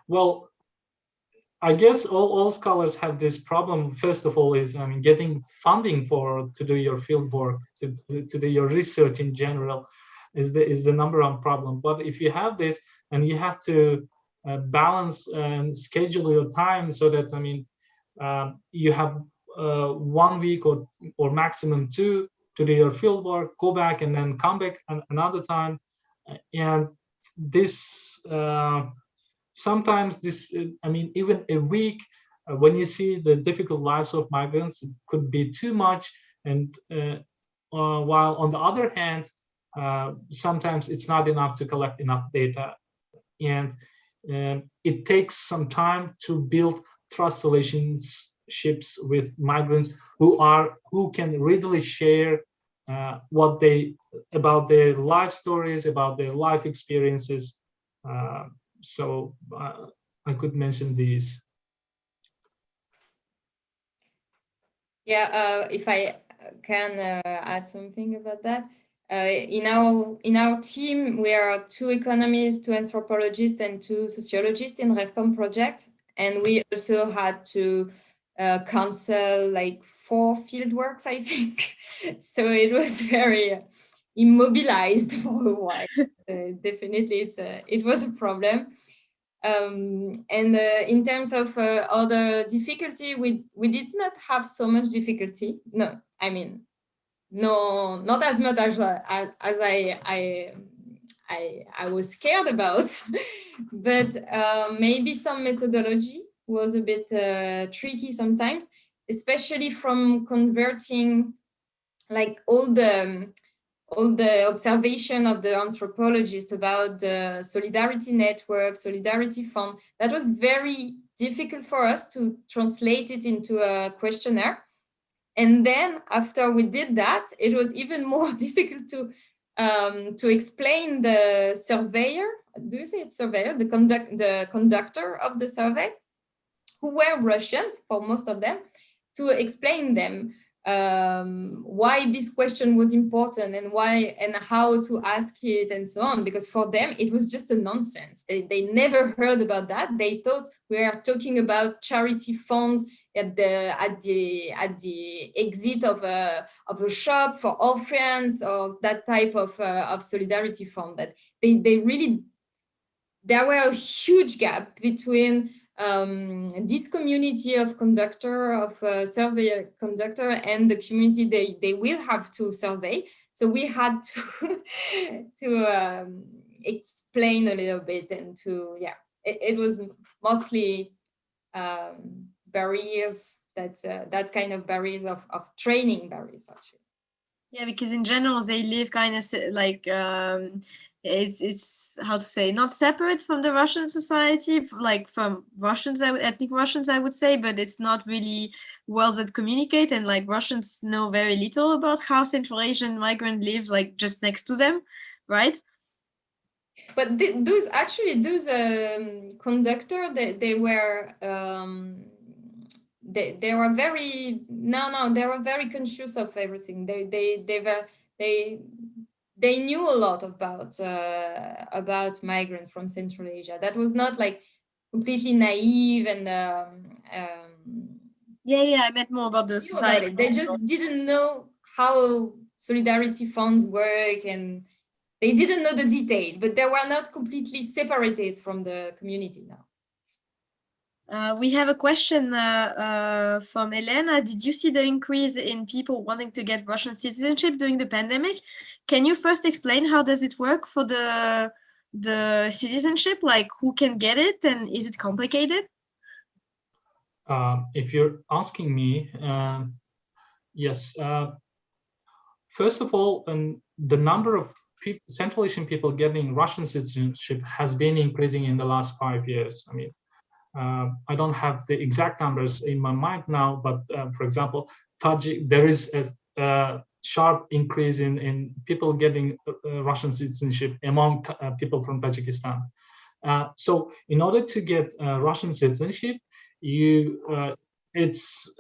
well, I guess all, all scholars have this problem. First of all, is I mean getting funding for to do your field work, to, to, do your research in general, is the is the number one problem. But if you have this and you have to uh, balance and schedule your time so that I mean uh, you have uh, one week or or maximum two to do your field work, go back and then come back an, another time, and this uh, sometimes this, I mean, even a week, uh, when you see the difficult lives of migrants, it could be too much. And uh, uh, while on the other hand, uh, sometimes it's not enough to collect enough data. And um, it takes some time to build trust relationships with migrants who are who can readily share uh, what they about their life stories, about their life experiences. Uh, so uh, I could mention these. Yeah, uh, if I can uh, add something about that. Uh, in our in our team, we are two economists, two anthropologists, and two sociologists in RevCom project, and we also had to uh, cancel like four fieldworks, I think. [LAUGHS] so it was very immobilized [LAUGHS] for a while. Uh, definitely, it's a, it was a problem. Um, and uh, in terms of uh, other difficulty, we, we did not have so much difficulty. No, I mean, no, not as much as, uh, as, as I, I, I, I was scared about, [LAUGHS] but uh, maybe some methodology was a bit uh, tricky sometimes, especially from converting like all the um, all the observation of the anthropologist about the solidarity network, solidarity fund, that was very difficult for us to translate it into a questionnaire. And then after we did that, it was even [LAUGHS] more difficult to um, to explain the surveyor, do you say it's surveyor, the, conduct, the conductor of the survey, who were Russian for most of them, to explain them um, why this question was important and why and how to ask it and so on. Because for them it was just a nonsense. They, they never heard about that. They thought we are talking about charity funds at the at the at the exit of a of a shop for orphans or that type of uh, of solidarity fund that they they really there were a huge gap between um, this community of conductor, of uh, survey conductor and the community they, they will have to survey. So we had [LAUGHS] to, to um, explain a little bit and to, yeah, it, it was mostly um, barriers that, uh, that kind of barriers of, of training barriers actually. Yeah, because in general, they live kind of like um, it's it's how to say not separate from the Russian society, like from Russians, I would, ethnic Russians, I would say, but it's not really well that communicate, and like Russians know very little about how Central Asian migrant live, like just next to them, right? But th those actually those um, conductor they they were. Um, they, they were very no no they were very conscious of everything they they they were they they knew a lot about uh, about migrants from Central Asia. That was not like completely naive and um, um, yeah, yeah. I meant more about the society. About they just didn't know how solidarity funds work and they didn't know the detail, but they were not completely separated from the community now. Uh, we have a question uh, uh, from Elena. Did you see the increase in people wanting to get Russian citizenship during the pandemic? Can you first explain how does it work for the the citizenship? Like who can get it and is it complicated? Uh, if you're asking me, uh, yes. Uh, first of all, um, the number of people, Central Asian people getting Russian citizenship has been increasing in the last five years. I mean, uh, I don't have the exact numbers in my mind now, but uh, for example, Tajik, there is a, a, sharp increase in, in people getting uh, Russian citizenship among uh, people from Tajikistan. Uh, so in order to get uh, Russian citizenship, you it's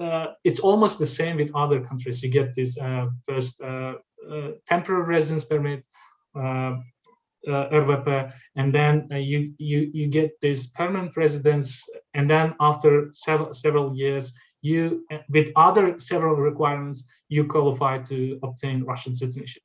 it's almost the same with other countries. You get this first temporary residence permit, uh, RVP, and then uh, you you you get this permanent residence, and then after several several years, you with other several requirements, you qualify to obtain Russian citizenship.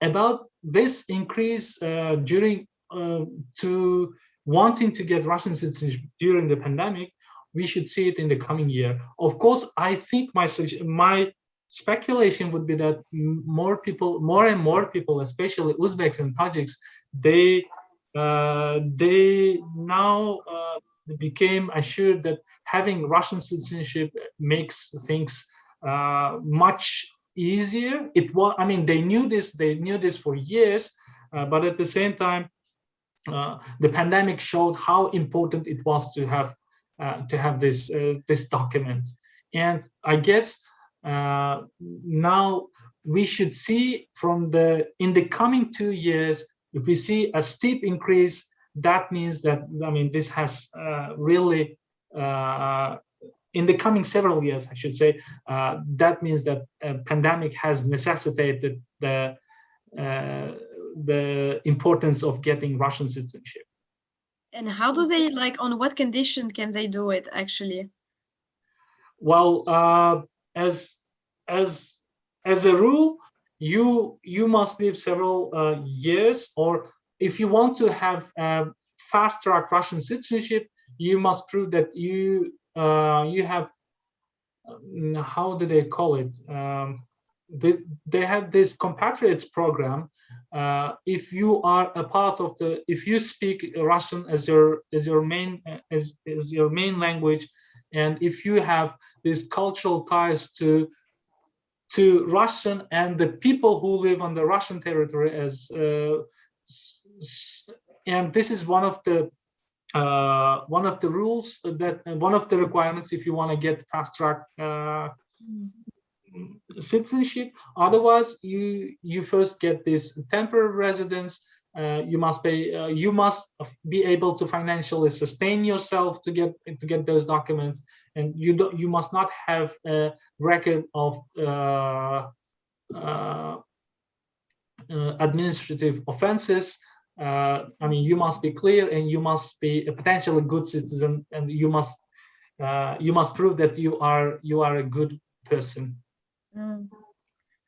About this increase uh, during uh, to wanting to get Russian citizenship during the pandemic, we should see it in the coming year. Of course, I think my my speculation would be that more people, more and more people, especially Uzbeks and Tajiks, they uh, they now uh, became assured that having Russian citizenship makes things uh, much easier. It was, I mean, they knew this, they knew this for years, uh, but at the same time, uh, the pandemic showed how important it was to have uh, to have this this document. And I guess now we should see from the in the coming two years if we see a steep increase, that means that, I mean, this has uh, really, uh, in the coming several years, I should say, uh, that means that a pandemic has necessitated the, uh, the importance of getting Russian citizenship. And how do they, like, on what condition can they do it, actually? Well, uh, as, as, as a rule, you you must live several uh, years or if you want to have fast track Russian citizenship, you must prove that you uh, you have um, how do they call it? Um, they they have this compatriots program. Uh, if you are a part of the, if you speak Russian as your as your main as as your main language, and if you have these cultural ties to to Russian and the people who live on the Russian territory as uh, and this is one of the uh, one of the rules that one of the requirements if you want to get fast track uh, citizenship. Otherwise you you first get this temporary residence uh, you must pay uh, you must be able to financially sustain yourself to get to get those documents. And you don't you must not have a record of uh, uh, uh administrative offenses. Uh, i mean you must be clear and you must be a potentially good citizen and you must you must prove that you are you are a good person. Mm,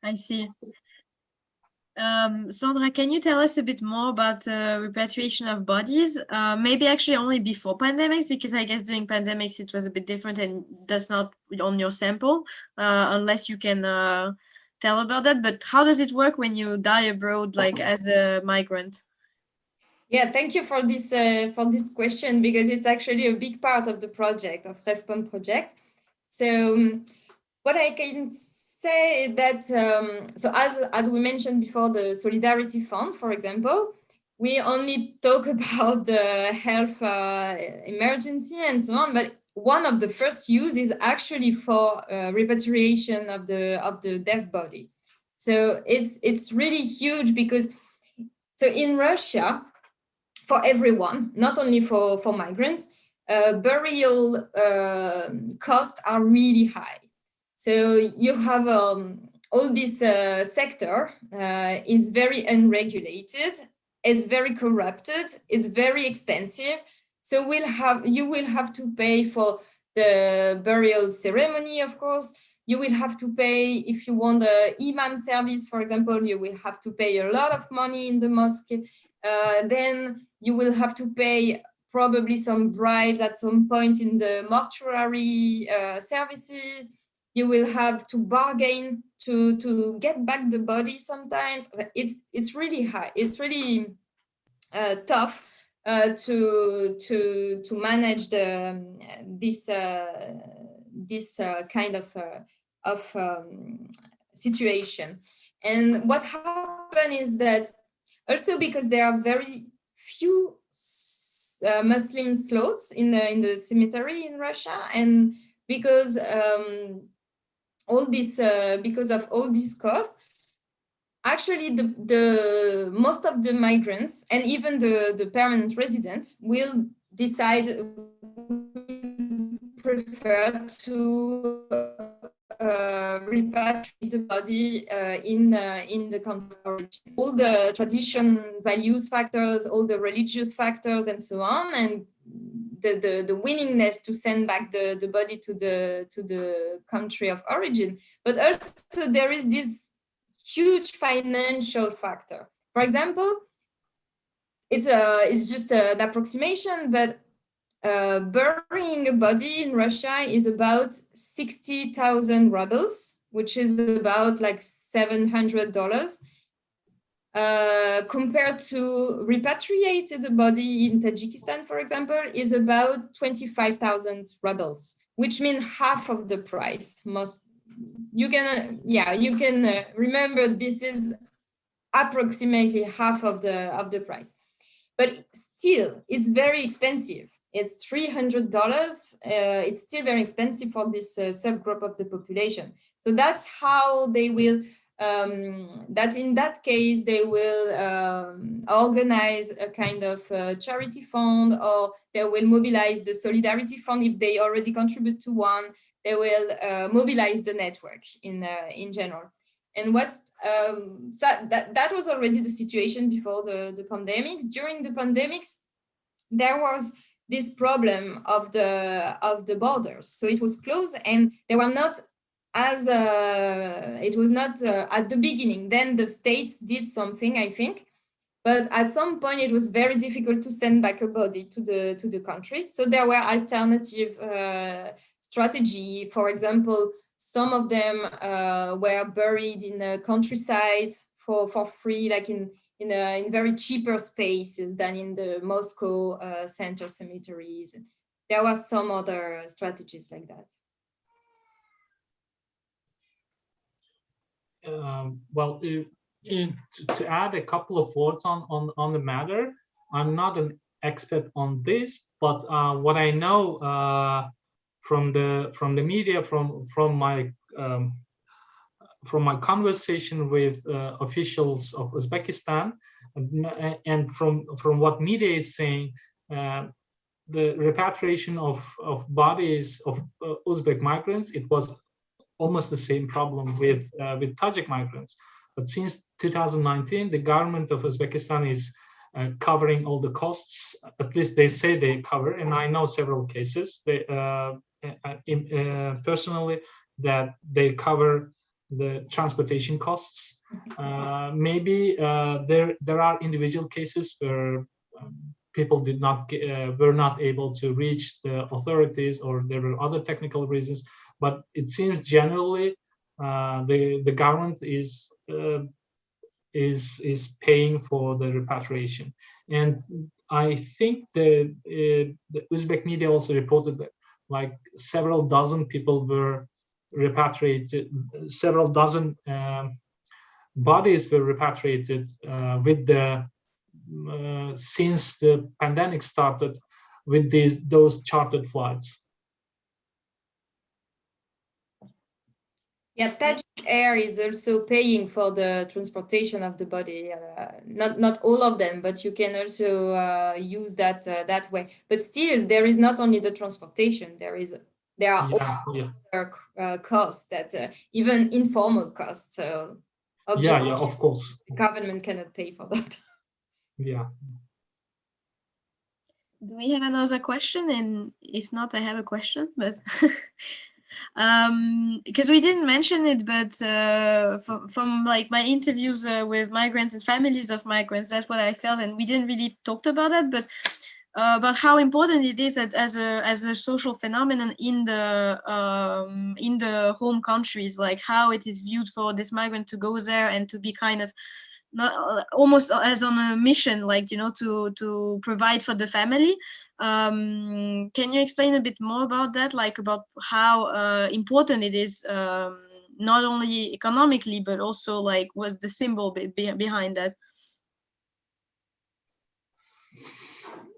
i see um, Sandra, can you tell us a bit more about uh, repatriation of bodies? Uh, maybe actually only before pandemics, because I guess during pandemics it was a bit different and that's not on your sample, uh, unless you can uh, tell about that. But how does it work when you die abroad, like as a migrant? Yeah, thank you for this uh, for this question because it's actually a big part of the project of RevPom project. So um, what I can say that, um, so as, as we mentioned before, the Solidarity Fund, for example, we only talk [LAUGHS] about the health uh, emergency and so on, but one of the first use is actually for uh, repatriation of the of the dead body. So it's it's really huge because so in Russia, for everyone, not only for for migrants, uh, burial uh, costs are really high. So you have um, all this uh, sector uh, is very unregulated. It's very corrupted. It's very expensive. So we'll have you will have to pay for the burial ceremony, of course. You will have to pay if you want the imam service, for example. You will have to pay a lot of money in the mosque. Uh, then you will have to pay probably some bribes at some point in the mortuary uh, services. You will have to bargain to to get back the body sometimes. It's it's really high. It's really uh, tough uh, to to to manage the this uh, this uh, kind of uh, of um, situation. And what happened is that also because there are very few uh, Muslim slots in the in the cemetery in Russia, and because um, all this uh, because of all these costs, actually the the most of the migrants and even the the permanent residents will decide prefer to uh, repatriate the body uh, in uh, in the country. All the tradition, values factors, all the religious factors, and so on, and the, the, the willingness to send back the, the body to the to the country of origin. But also there is this huge financial factor. For example, it's a it's just an approximation, but uh, burying a body in Russia is about 60,000 rubles, which is about like $700. Uh, compared to repatriated body in Tajikistan, for example, is about 25,000 rubles, which means half of the price. Most you can, yeah, you can uh, remember this is approximately half of the of the price, but still it's very expensive it's $300. Uh, it's still very expensive for this uh, subgroup of the population. So that's how they will, um, that in that case, they will um, organize a kind of uh, charity fund or they will mobilize the solidarity fund if they already contribute to one. They will uh, mobilize the network in, uh, in general. And what um, so that, that was already the situation before the, the pandemics. During the pandemics, there was this problem of the of the borders. So it was closed and they were not as uh, it was not uh, at the beginning. Then the states did something, I think, but at some point it was very difficult to send back a body to the to the country. So there were alternative uh, strategy. For example, some of them uh, were buried in the countryside for for free, like in in, a, in very cheaper spaces than in the Moscow uh, center cemeteries. There were some other strategies like that. Um, well, if, in, to add a couple of words on, on, on the matter, I'm not an expert on this, but uh, what I know uh, from the from the media, from from my um, from my conversation with uh, officials of Uzbekistan and from from what media is saying, uh, the repatriation of of bodies of uh, Uzbek migrants it was almost the same problem with uh, with Tajik migrants. But since 2019, the government of Uzbekistan is uh, covering all the costs. At least they say they cover, and I know several cases. They uh, in, personally that they cover the transportation costs. Mm-hmm. Uh, maybe uh, there there are individual cases where um, people did not uh, were not able to reach the authorities or there were other technical reasons. But it seems generally uh, the the government is uh, is is paying for the repatriation, and I think the uh, the Uzbek media also reported that like several dozen people were repatriated, several dozen um, bodies were repatriated uh, with the uh, since the pandemic started with these those chartered flights. Yeah, Tajik Air is also paying for the transportation of the body. Uh, not not all of them, but you can also uh, use that uh, that way. But still, there is not only the transportation. There is there are yeah, yeah. Uh, costs that uh, even informal costs. So yeah, yeah, of course. Government cannot pay for that. [LAUGHS] Yeah. Do we have another question? And if not, I have a question, but [LAUGHS] um because we didn't mention it but uh from, from like my interviews uh, with migrants and families of migrants that's what i felt and we didn't really talk about that but uh, about how important it is that as a as a social phenomenon in the um, in the home countries, like how it is viewed for this migrant to go there and to be kind of not uh, almost as on a mission, like you know, to to provide for the family. Um, can you explain a bit more about that, like about how uh, important it is, um, not only economically but also like what's the symbol be be behind that?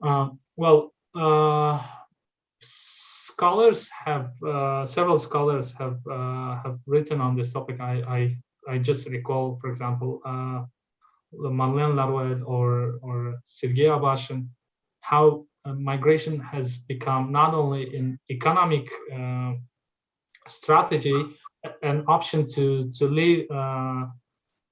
Uh, well, uh, scholars have uh, several scholars have uh, have written on this topic. I I, I just recall, for example, uh, Madeleine Laruelle or or Sergei Abashin, how uh, migration has become not only an economic uh, strategy, an option to to live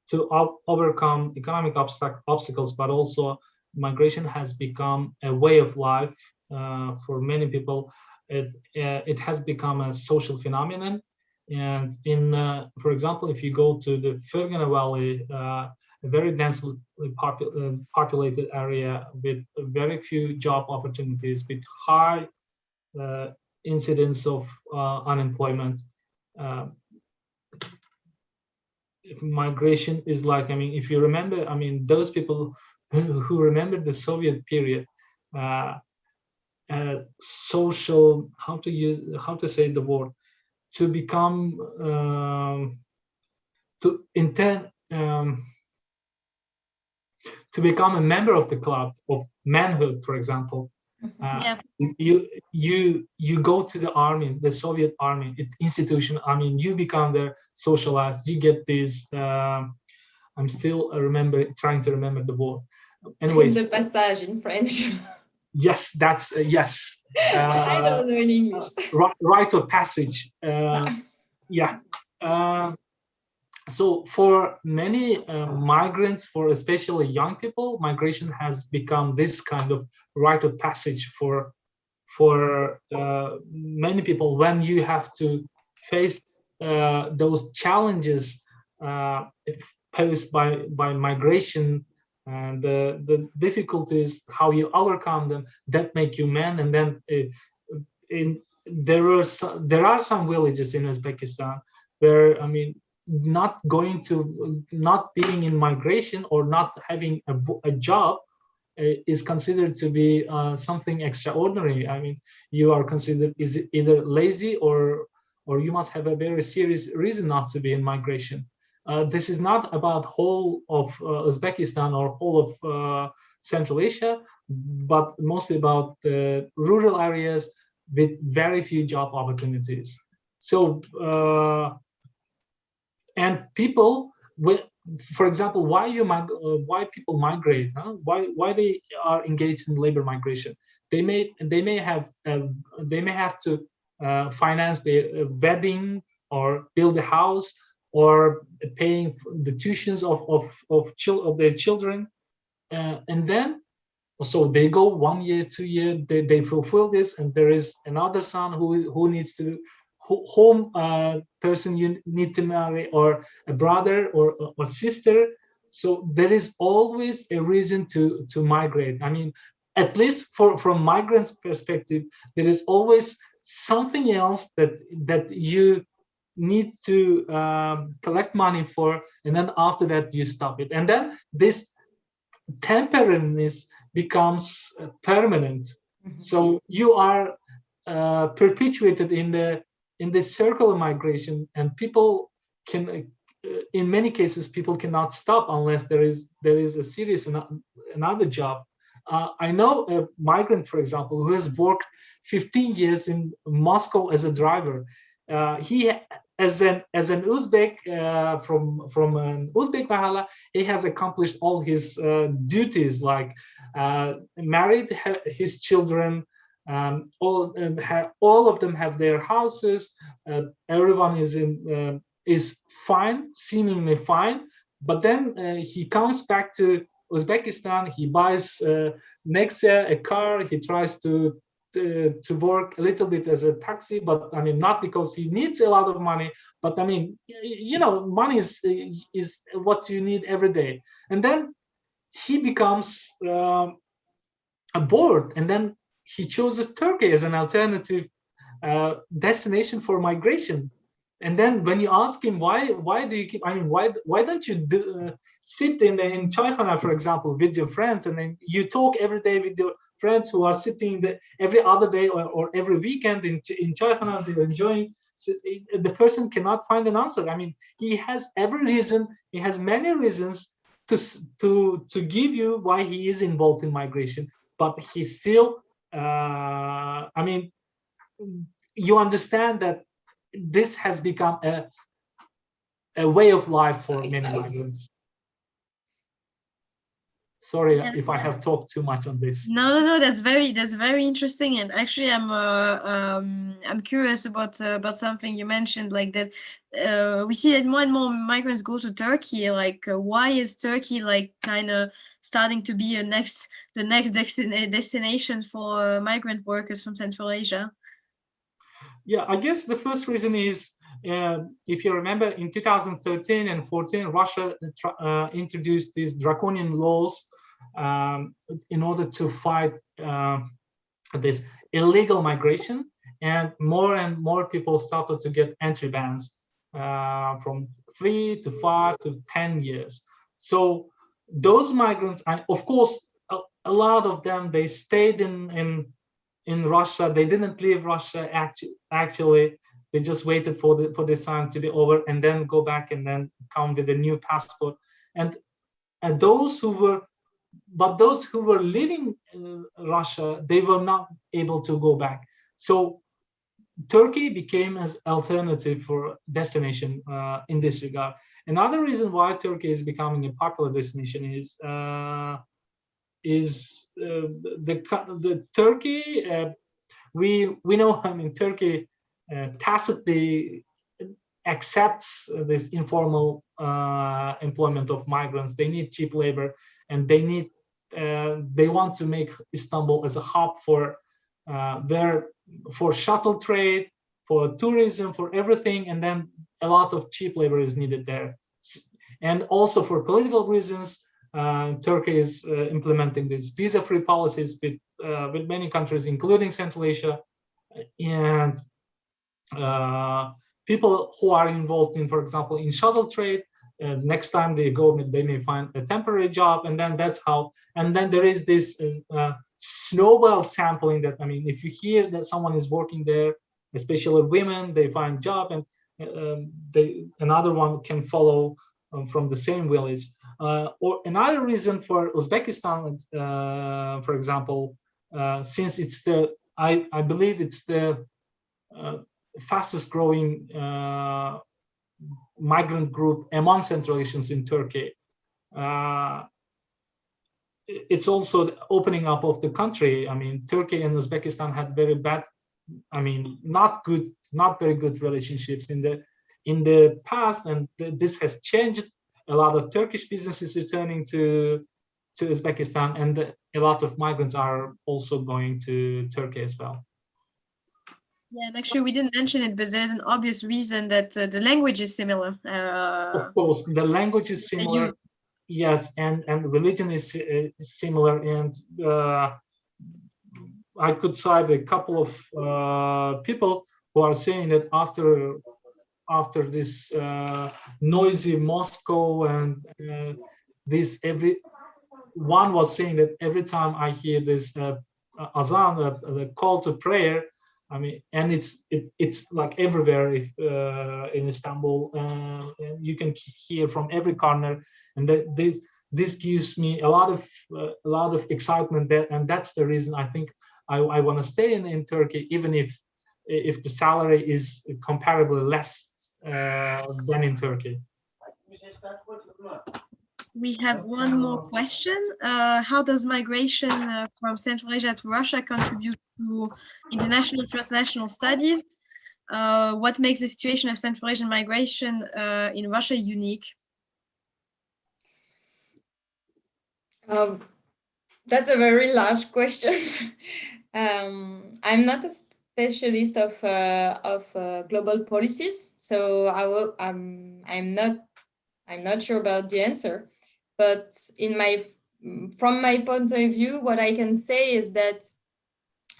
to overcome economic obstacles, but also migration has become a way of life uh, for many people. It, uh, it has become a social phenomenon. And in, uh, for example, if you go to the Fergana Valley, uh, a very densely uh, populated area with very few job opportunities, with high uh, incidence of unemployment, migration is like, I mean, if you remember, I mean, those people who remember the Soviet period, uh, uh, social, how to use, how to say the word, to become, um, to intend, um, to become a member of the club of manhood, for example, Mm-hmm. uh, yeah. you you you go to the army, the Soviet army institution. I mean, you become there socialized. You get this. Um, I'm still remember trying to remember the word. Anyways, the passage in French. [LAUGHS] yes, that's uh, yes. [LAUGHS] I Uh, don't know in English. ri- rite of passage. Uh, [LAUGHS] yeah. So for many uh, migrants, for especially young people, migration has become this kind of rite of passage for for uh, many people. When you have to face uh, those challenges uh, posed by by migration and the difficulties how you overcome them that make you man and then uh, in there are there are some villages in Uzbekistan where I mean not going to not being in migration or not having a, a job uh, is considered to be uh, something extraordinary. I mean you are considered is either lazy or or you must have a very serious reason not to be in migration. Uh, this is not about whole of uh, uzbekistan or whole of uh, central asia but mostly about the rural areas with very few job opportunities. So uh, and people for example why you uh, why people migrate huh? why why they are engaged in labor migration they may they may have uh, they may have to uh, finance their uh, wedding or build a house or paying the tuitions of of of, chil of their children uh, and then so they go one year two year they, they fulfill this and there is another son who who needs to home uh, person you need to marry or a brother or a sister. So there is always a reason to to migrate. I mean at least for from migrants perspective there is always something else that that you need to um, collect money for and then after that you stop it. And then this temporariness becomes uh, permanent. Mm -hmm. so you are uh, perpetuated in the in this circle of migration and people can uh, in many cases people cannot stop unless there is there is a serious another job. Uh, i know a migrant for example who has worked 15 years in moscow as a driver. Uh, he as an as an uzbek uh, from from an uzbek mahala he has accomplished all his uh, duties like uh, married his children um, all um, all of them have their houses. Uh, everyone is in uh, is fine, seemingly fine. But then uh, he comes back to Uzbekistan. He buys uh, next year a car. He tries to, to to work a little bit as a taxi, but I mean not because he needs a lot of money, but I mean you know money is is what you need every day. And then he becomes um, bored and then he chooses Turkey as an alternative uh, destination for migration. And then when you ask him why, why do you keep? I mean, why why don't you do, uh, sit in in Çaykhana, for example, with your friends, and then you talk every day with your friends who are sitting the, every other day or, or every weekend in in Çaykhana, they're enjoying. So it, the person cannot find an answer. I mean, he has every reason. He has many reasons to to to give you why he is involved in migration, but he still. Uh, I mean, you understand that this has become a, a way of life for many migrants. Sorry Yeah. if I have talked too much on this. No, no, no. That's very that's very interesting. And actually, I'm uh, um, I'm curious about uh, about something you mentioned, like that. Uh, we see that more and more migrants go to Turkey. Like, uh, why is Turkey like kind of starting to be a next the next destin- destination for uh, migrant workers from Central Asia? Yeah, I guess the first reason is, uh, if you remember, in 2013 and 14, Russia uh, introduced these draconian laws um, in order to fight uh, this illegal migration, and more and more people started to get entry bans uh, from three to five to 10 years. So those migrants, and of course, a, a lot of them, they stayed in, in in Russia. They didn't leave Russia actually. Actually, they just waited for the for this time to be over and then go back and then come with a new passport. And and those who were, but those who were living in Russia, they were not able to go back. So Turkey became as alternative for destination uh, in this regard. Another reason why Turkey is becoming a popular destination is uh, is uh, the the Turkey. Uh, we we know I mean Turkey uh, tacitly accepts this informal uh, employment of migrants. They need cheap labor, and they need they want to make Istanbul as a hub for their for shuttle trade, for tourism, for everything, and then a lot of cheap labor is needed there, and also for political reasons. Uh, Turkey is uh, implementing these visa-free policies with uh, with many countries, including Central Asia, and uh, people who are involved in, for example, in shuttle trade. Uh, next time they go, they may find a temporary job, and then that's how. And then there is this uh, snowball sampling. That I mean, if you hear that someone is working there, especially women, they find job, and um, they another one can follow um, from the same village. Uh, or another reason for Uzbekistan, uh, for example, uh, since it's the I I believe it's the uh, fastest growing uh, migrant group among Central Asians in Turkey. Uh, it's also the opening up of the country. I mean, Turkey and Uzbekistan had very bad, I mean, not good, not very good relationships in the in the past, and th- this has changed. A lot of Turkish businesses returning to to Uzbekistan, and a lot of migrants are also going to Turkey as well. Yeah, and actually, we didn't mention it, but there's an obvious reason that uh, the language is similar. Uh, Of course, the language is similar. you- Yes, and and religion is, uh, is similar, and uh, I could cite a couple of uh, people who are saying that after after this uh, noisy Moscow and uh, this every one was saying that every time I hear this uh, azan, uh, the call to prayer, I mean, and it's it, it's like everywhere if, uh, in Istanbul. Uh, you can hear from every corner, and that this this gives me a lot of uh, a lot of excitement. That and that's the reason I think I, I want to stay in, in Turkey, even if if the salary is comparably less uh, than in Turkey. We have one more question. Uh, how does migration uh, from Central Asia to Russia contribute to international transnational studies? Uh, what makes the situation of Central Asian migration uh, in Russia unique? Um, that's a very large question. [LAUGHS] um, I'm not a specialist of uh, of uh, global policies, so I will. Um, I'm not. I'm not sure about the answer. But in my from my point of view, what I can say is that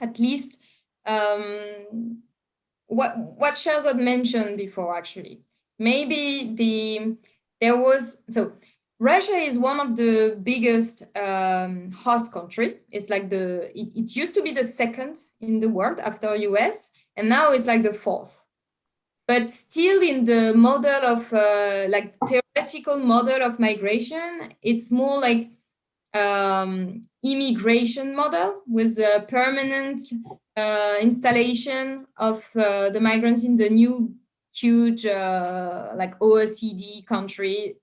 at least um, what what Sherzod mentioned before, actually, maybe the there was so Russia is one of the biggest um, host country. It's like the, it, it, used to be the second in the world after US, and now it's like the fourth. But still in the model of uh, like theoretical model of migration, it's more like um, immigration model with a permanent uh, installation of uh, the migrants in the new huge uh, like OECD country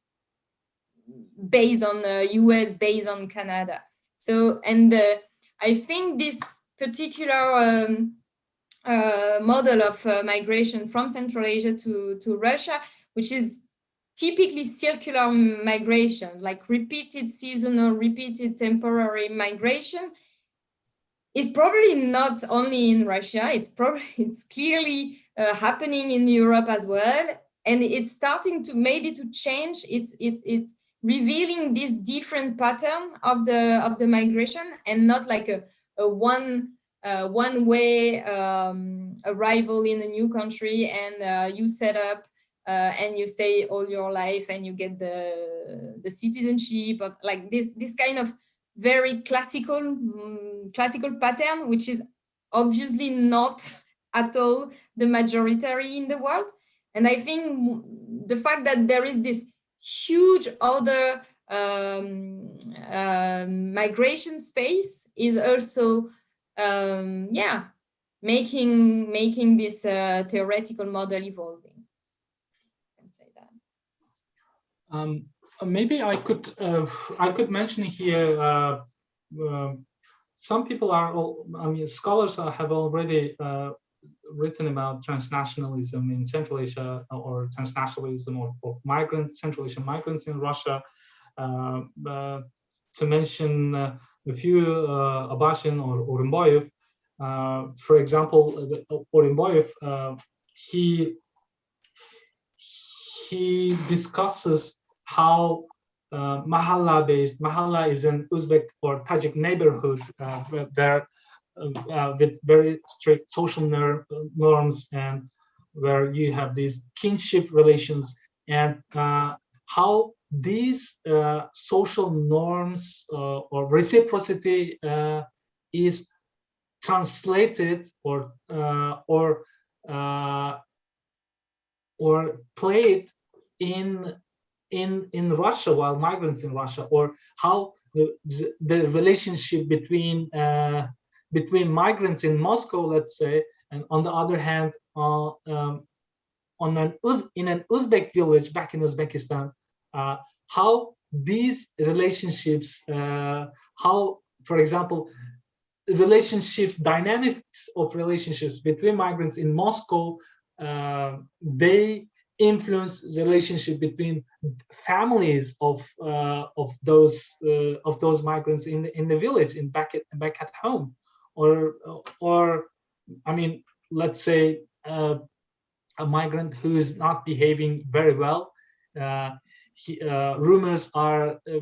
based on the US, based on Canada. So, and uh, I think this particular um, uh, model of uh, migration from Central Asia to, to Russia, which is typically circular migration, like repeated seasonal, repeated temporary migration, is probably not only in Russia, it's probably, [LAUGHS] it's clearly uh, happening in Europe as well. And it's starting to maybe to change. It's, it's, it's, revealing this different pattern of the of the migration and not like a, a one uh, one way um, arrival in a new country and uh, you set up uh, and you stay all your life and you get the the citizenship of like this this kind of very classical um, classical pattern which is obviously not at all the majority in the world. And i think the fact that there is this huge other um, uh, migration space is also, um, yeah, making making this uh, theoretical model evolving. I can say that. Um, maybe I could uh, I could mention here. Uh, uh, some people are, I mean, scholars have already uh, written about transnationalism in Central Asia or transnationalism of, migrants, Central Asian migrants in Russia. Uh, uh, to mention uh, a few, uh, Abashin or Urinboyev, uh, for example, Urinboyev, uh, he he discusses how uh, mahalla is an uzbek or tajik neighborhood uh, where uh, with very strict social norms and where you have these kinship relations. And uh, how these uh, social norms uh, or reciprocity uh, is translated or uh, or or played in in in Russia while migrants in Russia or how the, the relationship between between migrants in Moscow, let's say, and on the other hand, uh, um, on an Uz in an Uzbek village back in Uzbekistan, uh, how these relationships, uh, how, for example, relationships, dynamics of relationships between migrants in Moscow, uh, they influence relationship between families of uh, of those uh, of those migrants in in the village in back at back at home or or I mean, let's say uh, a migrant who is not behaving very well. Uh, he, uh, rumors are uh,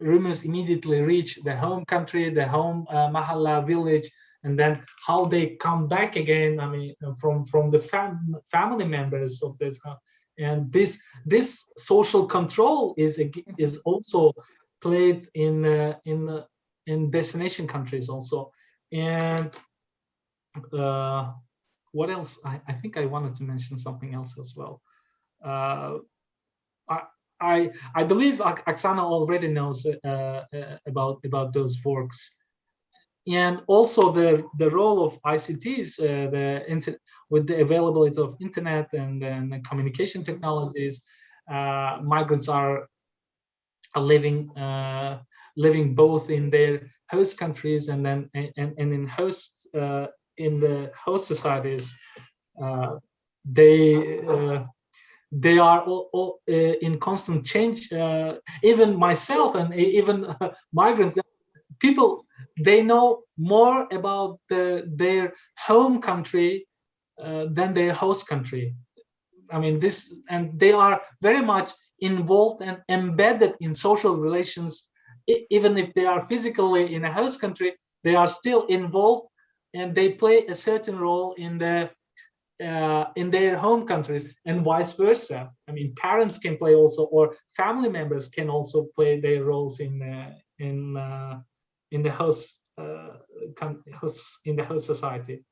rumors immediately reach the home country, the home uh, mahalla village, and then how they come back again. I mean, from from the fam family members of this, uh, and this this social control is is also played in in in destination countries also and uh, what else? I, I, think I wanted to mention something else as well. Uh, I, I, believe Oksana already knows uh, uh, about about those works, and also the the role of ICTs, uh, the with the availability of internet and, and communication technologies, uh, migrants are, are living living both in their host countries and then and, and in host uh, in the host societies uh, they uh, they are all, all uh, in constant change uh, even myself and even migrants people they know more about the, their home country uh, than their host country. I mean this and they are very much involved and embedded in social relations even if they are physically in a host country, they are still involved and they play a certain role in the uh, in their home countries and vice versa. I mean, parents can play also, or family members can also play their roles in uh, in uh, in the host, uh, host in the host society.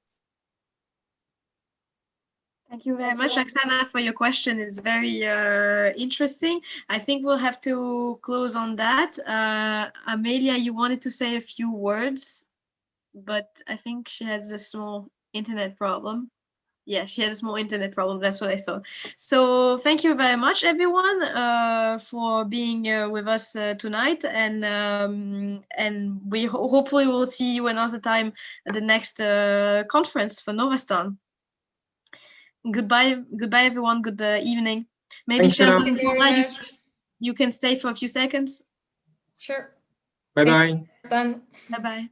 Thank you very much, Oksana, for your question. It's very uh, interesting. I think we'll have to close on that. Uh, Amelia, you wanted to say a few words, but I think she has a small internet problem. Yeah, she has a small internet problem. That's what I saw. So thank you very much, everyone, uh, for being uh, with us uh, tonight. And um, and we ho- hopefully will see you another time at the next uh, conference for Novastan goodbye goodbye everyone. Good uh, evening. Maybe Thanks, Anna. Shazia, Thank you Paula, you, you can stay for a few seconds. Sure. Bye bye. Bye bye